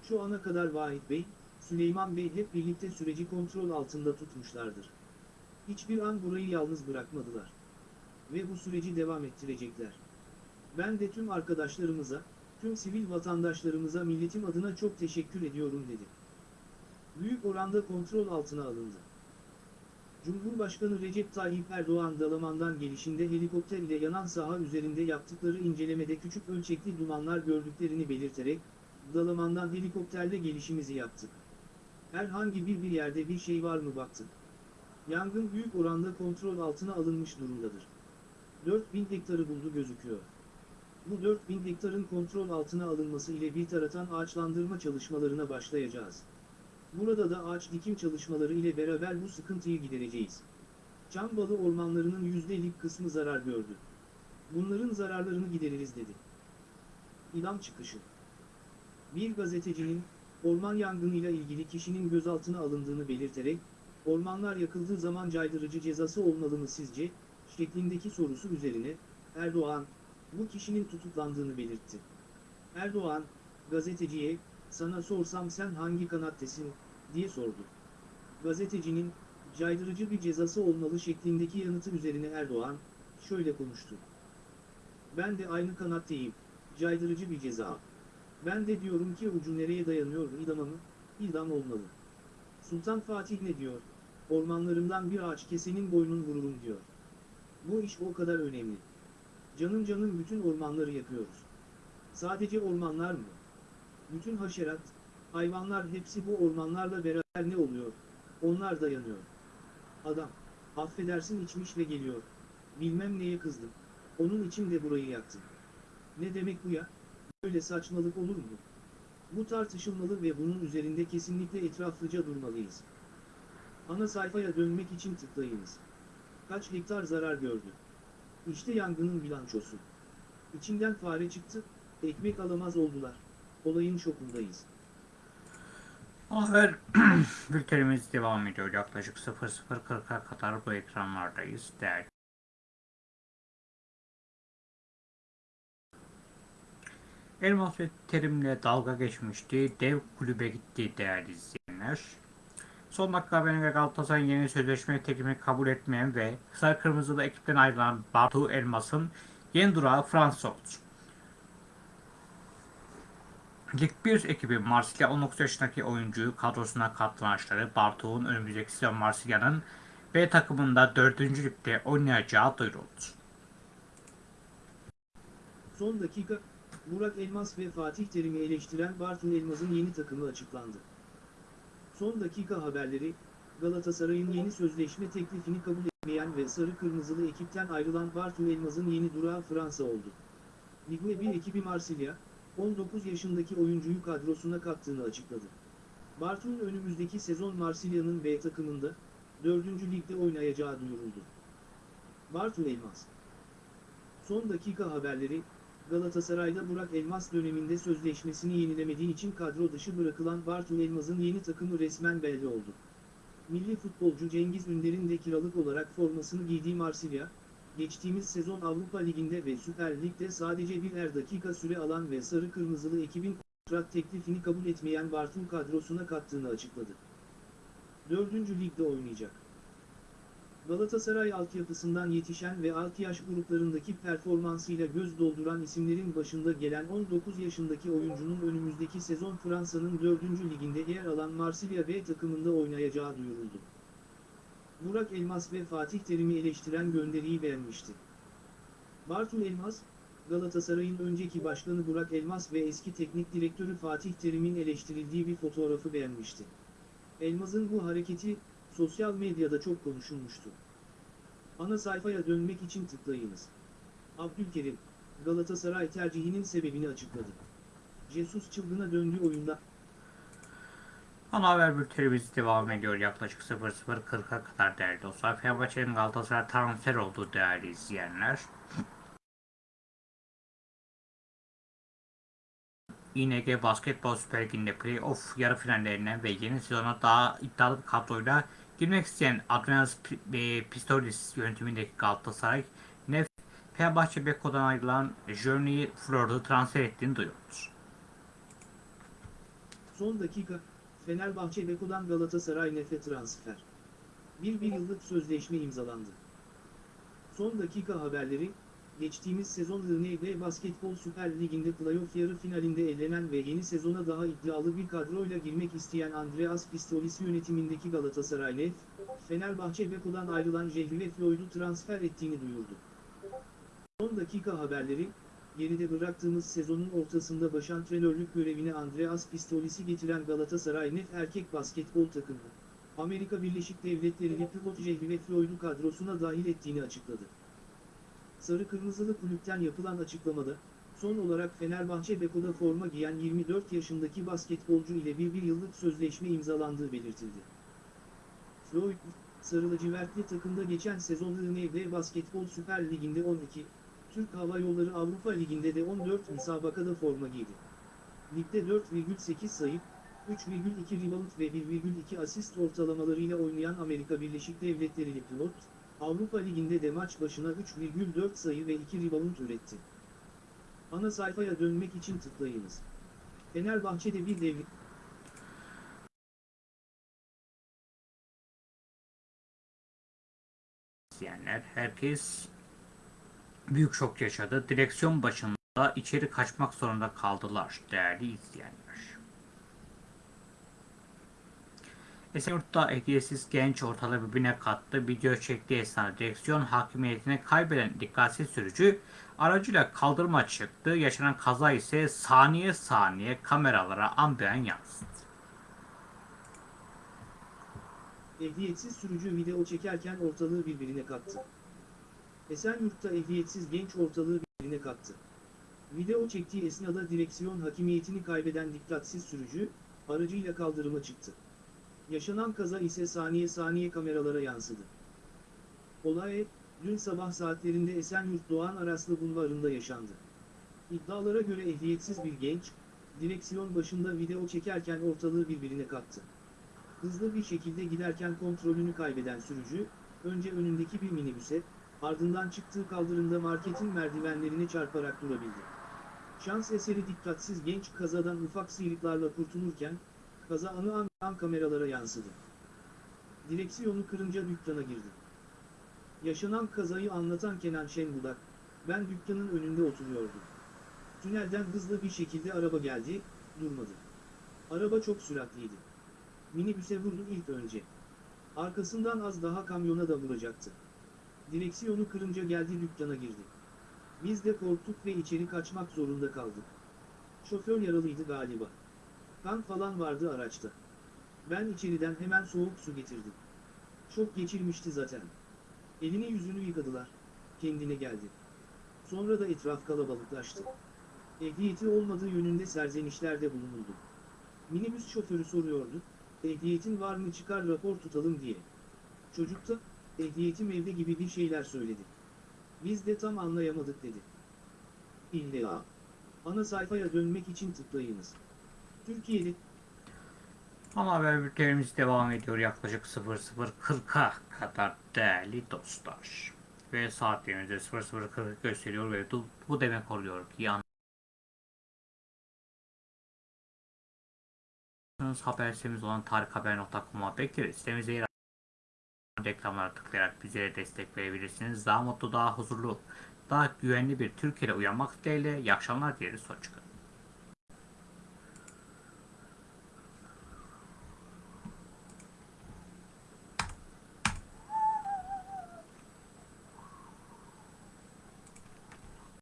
S2: Şu ana kadar Vahit Bey, Süleyman Bey hep birlikte süreci kontrol altında tutmuşlardır. Hiçbir an burayı yalnız bırakmadılar. Ve bu süreci devam ettirecekler. Ben de tüm arkadaşlarımıza, tüm sivil vatandaşlarımıza milletim adına çok teşekkür ediyorum dedi. Büyük oranda kontrol altına alındı. Cumhurbaşkanı Recep Tayyip Erdoğan Dalaman'dan gelişinde helikopter ile yanan saha üzerinde yaptıkları incelemede küçük ölçekli dumanlar gördüklerini belirterek, Dalaman'dan helikopterle gelişimizi yaptık. Herhangi bir bir yerde bir şey var mı baktık. Yangın büyük oranda kontrol altına alınmış durumdadır. 4000 hektarı buldu gözüküyor. Bu 4000 hektarın kontrol altına alınması ile bir taraftan ağaçlandırma çalışmalarına başlayacağız. Burada da ağaç dikim çalışmaları ile beraber bu sıkıntıyı gidereceğiz. Çambalı ormanlarının %50'lik kısmı zarar gördü. Bunların zararlarını gideririz dedi. İdam çıkışı. Bir gazetecinin, orman yangınıyla ilgili kişinin gözaltına alındığını belirterek, ormanlar yakıldığı zaman caydırıcı cezası olmalı mı sizce, şeklindeki sorusu üzerine, Erdoğan, bu kişinin tutuklandığını belirtti. Erdoğan, gazeteciye, sana sorsam sen hangi kanattesin, diye sordu. Gazetecinin, caydırıcı bir cezası olmalı şeklindeki yanıtı üzerine Erdoğan, şöyle konuştu. Ben de aynı kanattayım, caydırıcı bir ceza. Ben de diyorum ki ucu nereye dayanıyor idama? İdam olmalı. Sultan Fatih ne diyor? Ormanlarından bir ağaç kesenin boynun vururum diyor. Bu iş o kadar önemli. Canım canım bütün ormanları yakıyoruz. Sadece ormanlar mı? Bütün haşerat, hayvanlar hepsi bu ormanlarla beraber ne oluyor? Onlar da yanıyor. Adam, affedersin içmiş ve geliyor. Bilmem neye kızdım. Onun için de burayı yaktım. Ne demek bu ya? Böyle saçmalık olur mu? Bu tartışılmalı ve bunun üzerinde kesinlikle etraflıca durmalıyız. Ana sayfaya dönmek için tıklayınız. Kaç hektar zarar gördü? İşte yangının bilançosu. İçinden fare çıktı, ekmek alamaz oldular. Olayın şokundayız.
S1: Haber bültenimiz devam ediyor. Yaklaşık 00.40'a kadar bu ekranlardayız. Değerli Elmas ve Terim'le dalga geçmişti. Dev kulübe gitti değerli izleyenler. Son dakika haberine göre Galatasaray'ın yeni sözleşme teklifini kabul etmeyen ve Sarı Kırmızılı ekipten ayrılan Bartu Elmas'ın yeni durağı Fransa oldu. Lig 1 ekibi Marsilya 19 yaşındaki oyuncuyu kadrosuna katlanışları Bartu'nun önümüzdeki sezon Marsilya'nın B takımında 4. ligde oynayacağı duyuruldu.
S2: Son dakika, Burak Elmas ve Fatih Terim'i eleştiren Bartın Elmas'ın yeni takımı açıklandı. Son dakika haberleri, Galatasaray'ın yeni sözleşme teklifini kabul etmeyen ve sarı kırmızılı ekipten ayrılan Bartın Elmas'ın yeni durağı Fransa oldu. Ligue 1 ekibi Marsilya, 19 yaşındaki oyuncuyu kadrosuna kattığını açıkladı. Bartu'nun önümüzdeki sezon Marsilya'nın B takımında, 4. ligde oynayacağı duyuruldu. Bartu Elmas Son dakika haberleri, Galatasaray'da Burak Elmas döneminde sözleşmesini yenilemediği için kadro dışı bırakılan Bartu Elmas'ın yeni takımı resmen belli oldu. Milli futbolcu Cengiz Ünder'in de kiralık olarak formasını giydiği Marsilya, geçtiğimiz sezon Avrupa Ligi'nde ve Süper Lig'de sadece birer dakika süre alan ve sarı kırmızılı ekibin kontrat teklifini kabul etmeyen Bartu kadrosuna kattığını açıkladı. 4. Ligde oynayacak. Galatasaray altyapısından yetişen ve alt yaş gruplarındaki performansıyla göz dolduran isimlerin başında gelen 19 yaşındaki oyuncunun önümüzdeki sezon Fransa'nın 4. liginde yer alan Marsilya B takımında oynayacağı duyuruldu. Burak Elmas ve Fatih Terim'i eleştiren gönderiyi beğenmişti. Bartu Elmas, Galatasaray'ın önceki başkanı Burak Elmas ve eski teknik direktörü Fatih Terim'in eleştirildiği bir fotoğrafı beğenmişti. Elmas'ın bu hareketi, sosyal medyada çok konuşulmuştu. Ana sayfaya dönmek için tıklayınız. Abdülkerim, Galatasaray tercihinin sebebini açıkladı. Jesus çılgına döndüğü oyunda
S1: Ana haber bültenimiz devam ediyor. Yaklaşık 00.40'a kadar değerli dostlar. Fenerbahçe'nin Galatasaray transfer olduğu değerli izleyenler. İNG Basketbol Süper Ligi'nde playoff yarı finallerine ve yeni sezona daha iddialı bir kadroyla girmek isteyen Adrianos P- Pistolis yönetimindeki Galatasaray, Nef Fenerbahçe Beko'dan ayrılan Journey Flor'u transfer ettiğini duyurdu.
S2: son dakika, Fenerbahçe Beko'dan Galatasaray Nefe transfer. Bir bir yıllık sözleşme imzalandı. Son dakika haberleri, geçtiğimiz sezon ING Basketbol Süper Ligi'nde playoff yarı finalinde elenen ve yeni sezona daha iddialı bir kadroyla girmek isteyen Andreas Pistolis yönetimindeki Galatasaray Nef, Fenerbahçe Beko'dan ayrılan Jehri Floyd'u transfer ettiğini duyurdu. Son dakika haberleri, geride bıraktığımız sezonun ortasında başantrenörlük görevine Andreas Pistolis'i getiren Galatasaray Nef erkek basketbol takımı, Amerika Birleşik Devletleri'li pivot Jehri Floyd'u kadrosuna dahil ettiğini açıkladı. Sarı Kırmızılı kulüpten yapılan açıklamada, son olarak Fenerbahçe Beko'da forma giyen 24 yaşındaki basketbolcu ile bir bir yıllık sözleşme imzalandığı belirtildi. Floyd, Sarı lacivertli takımda geçen sezon ING Basketbol Süper Ligi'nde 12, Türk Hava Yolları Avrupa Ligi'nde de 14 müsabakada forma giydi. Ligde 4,8 sayı, 3,2 rebound ve 1,2 asist ortalamalarıyla oynayan Amerika Birleşik Devletleri'li pilot, Avrupa Ligi'nde de maç başına 3,4 sayı ve 2 rebound üretti. Ana sayfaya dönmek için tıklayınız. Fenerbahçe'de bir devrik
S1: izleyenler herkes büyük şok yaşadı. Direksiyon başında içeri kaçmak zorunda kaldılar değerli izleyenler. Esenyurt'ta hediyesiz genç ortalığı birbirine kattı. Video çektiği esnada direksiyon hakimiyetini kaybeden dikkatsiz sürücü aracıyla kaldırıma çıktı. Yaşanan kaza ise saniye saniye kameralara an be an yansıdı.
S2: Ehliyetsiz sürücü video çekerken ortalığı birbirine kattı. Esenyurt'ta ehliyetsiz genç ortalığı birbirine kattı. Video çektiği esnada direksiyon hakimiyetini kaybeden dikkatsiz sürücü, aracıyla kaldırıma çıktı. Yaşanan kaza ise saniye saniye kameralara yansıdı. Olay, dün sabah saatlerinde Esenyurt Doğan Araslı Bulvarı'nda yaşandı. İddialara göre ehliyetsiz bir genç, direksiyon başında video çekerken ortalığı birbirine kattı. Hızlı bir şekilde giderken kontrolünü kaybeden sürücü, önce önündeki bir minibüse, ardından çıktığı kaldırımda marketin merdivenlerine çarparak durabildi. Şans eseri dikkatsiz genç kazadan ufak sıyrıklarla kurtulurken, kaza anı an, kameralara yansıdı. Direksiyonu kırınca dükkana girdi. Yaşanan kazayı anlatan Kenan Şenbudak, ben dükkanın önünde oturuyordum. Tünelden hızlı bir şekilde araba geldi, durmadı. Araba çok süratliydi. Minibüse vurdu ilk önce. Arkasından az daha kamyona da vuracaktı. Direksiyonu kırınca geldi dükkana girdi. Biz de korktuk ve içeri kaçmak zorunda kaldık. Şoför yaralıydı galiba. Kan falan vardı araçta. Ben içeriden hemen soğuk su getirdim. Şok geçirmişti zaten. Elini yüzünü yıkadılar. Kendine geldi. Sonra da etraf kalabalıklaştı. Ehliyeti olmadığı yönünde serzenişlerde bulunuldu. Minibüs şoförü soruyordu, ehliyetin var mı çıkar rapor tutalım diye. Çocuk da, ehliyetim evde gibi bir şeyler söyledi. Biz de tam anlayamadık dedi. İlla. Ana sayfaya dönmek için tıklayınız. Türkiye'de
S1: Ama haber bültenimiz devam ediyor yaklaşık 00.40'a kadar değerli dostlar. Ve saatlerimizde 00.40 gösteriyor ve bu, demek oluyor ki yan haber sitemiz olan tarikhaber.com'a bekleriz. Sitemize yer reklamlara tıklayarak bizlere destek verebilirsiniz. Daha mutlu, daha huzurlu, daha güvenli bir Türkiye'de uyanmak dileğiyle iyi akşamlar dileriz. Hoşçakalın.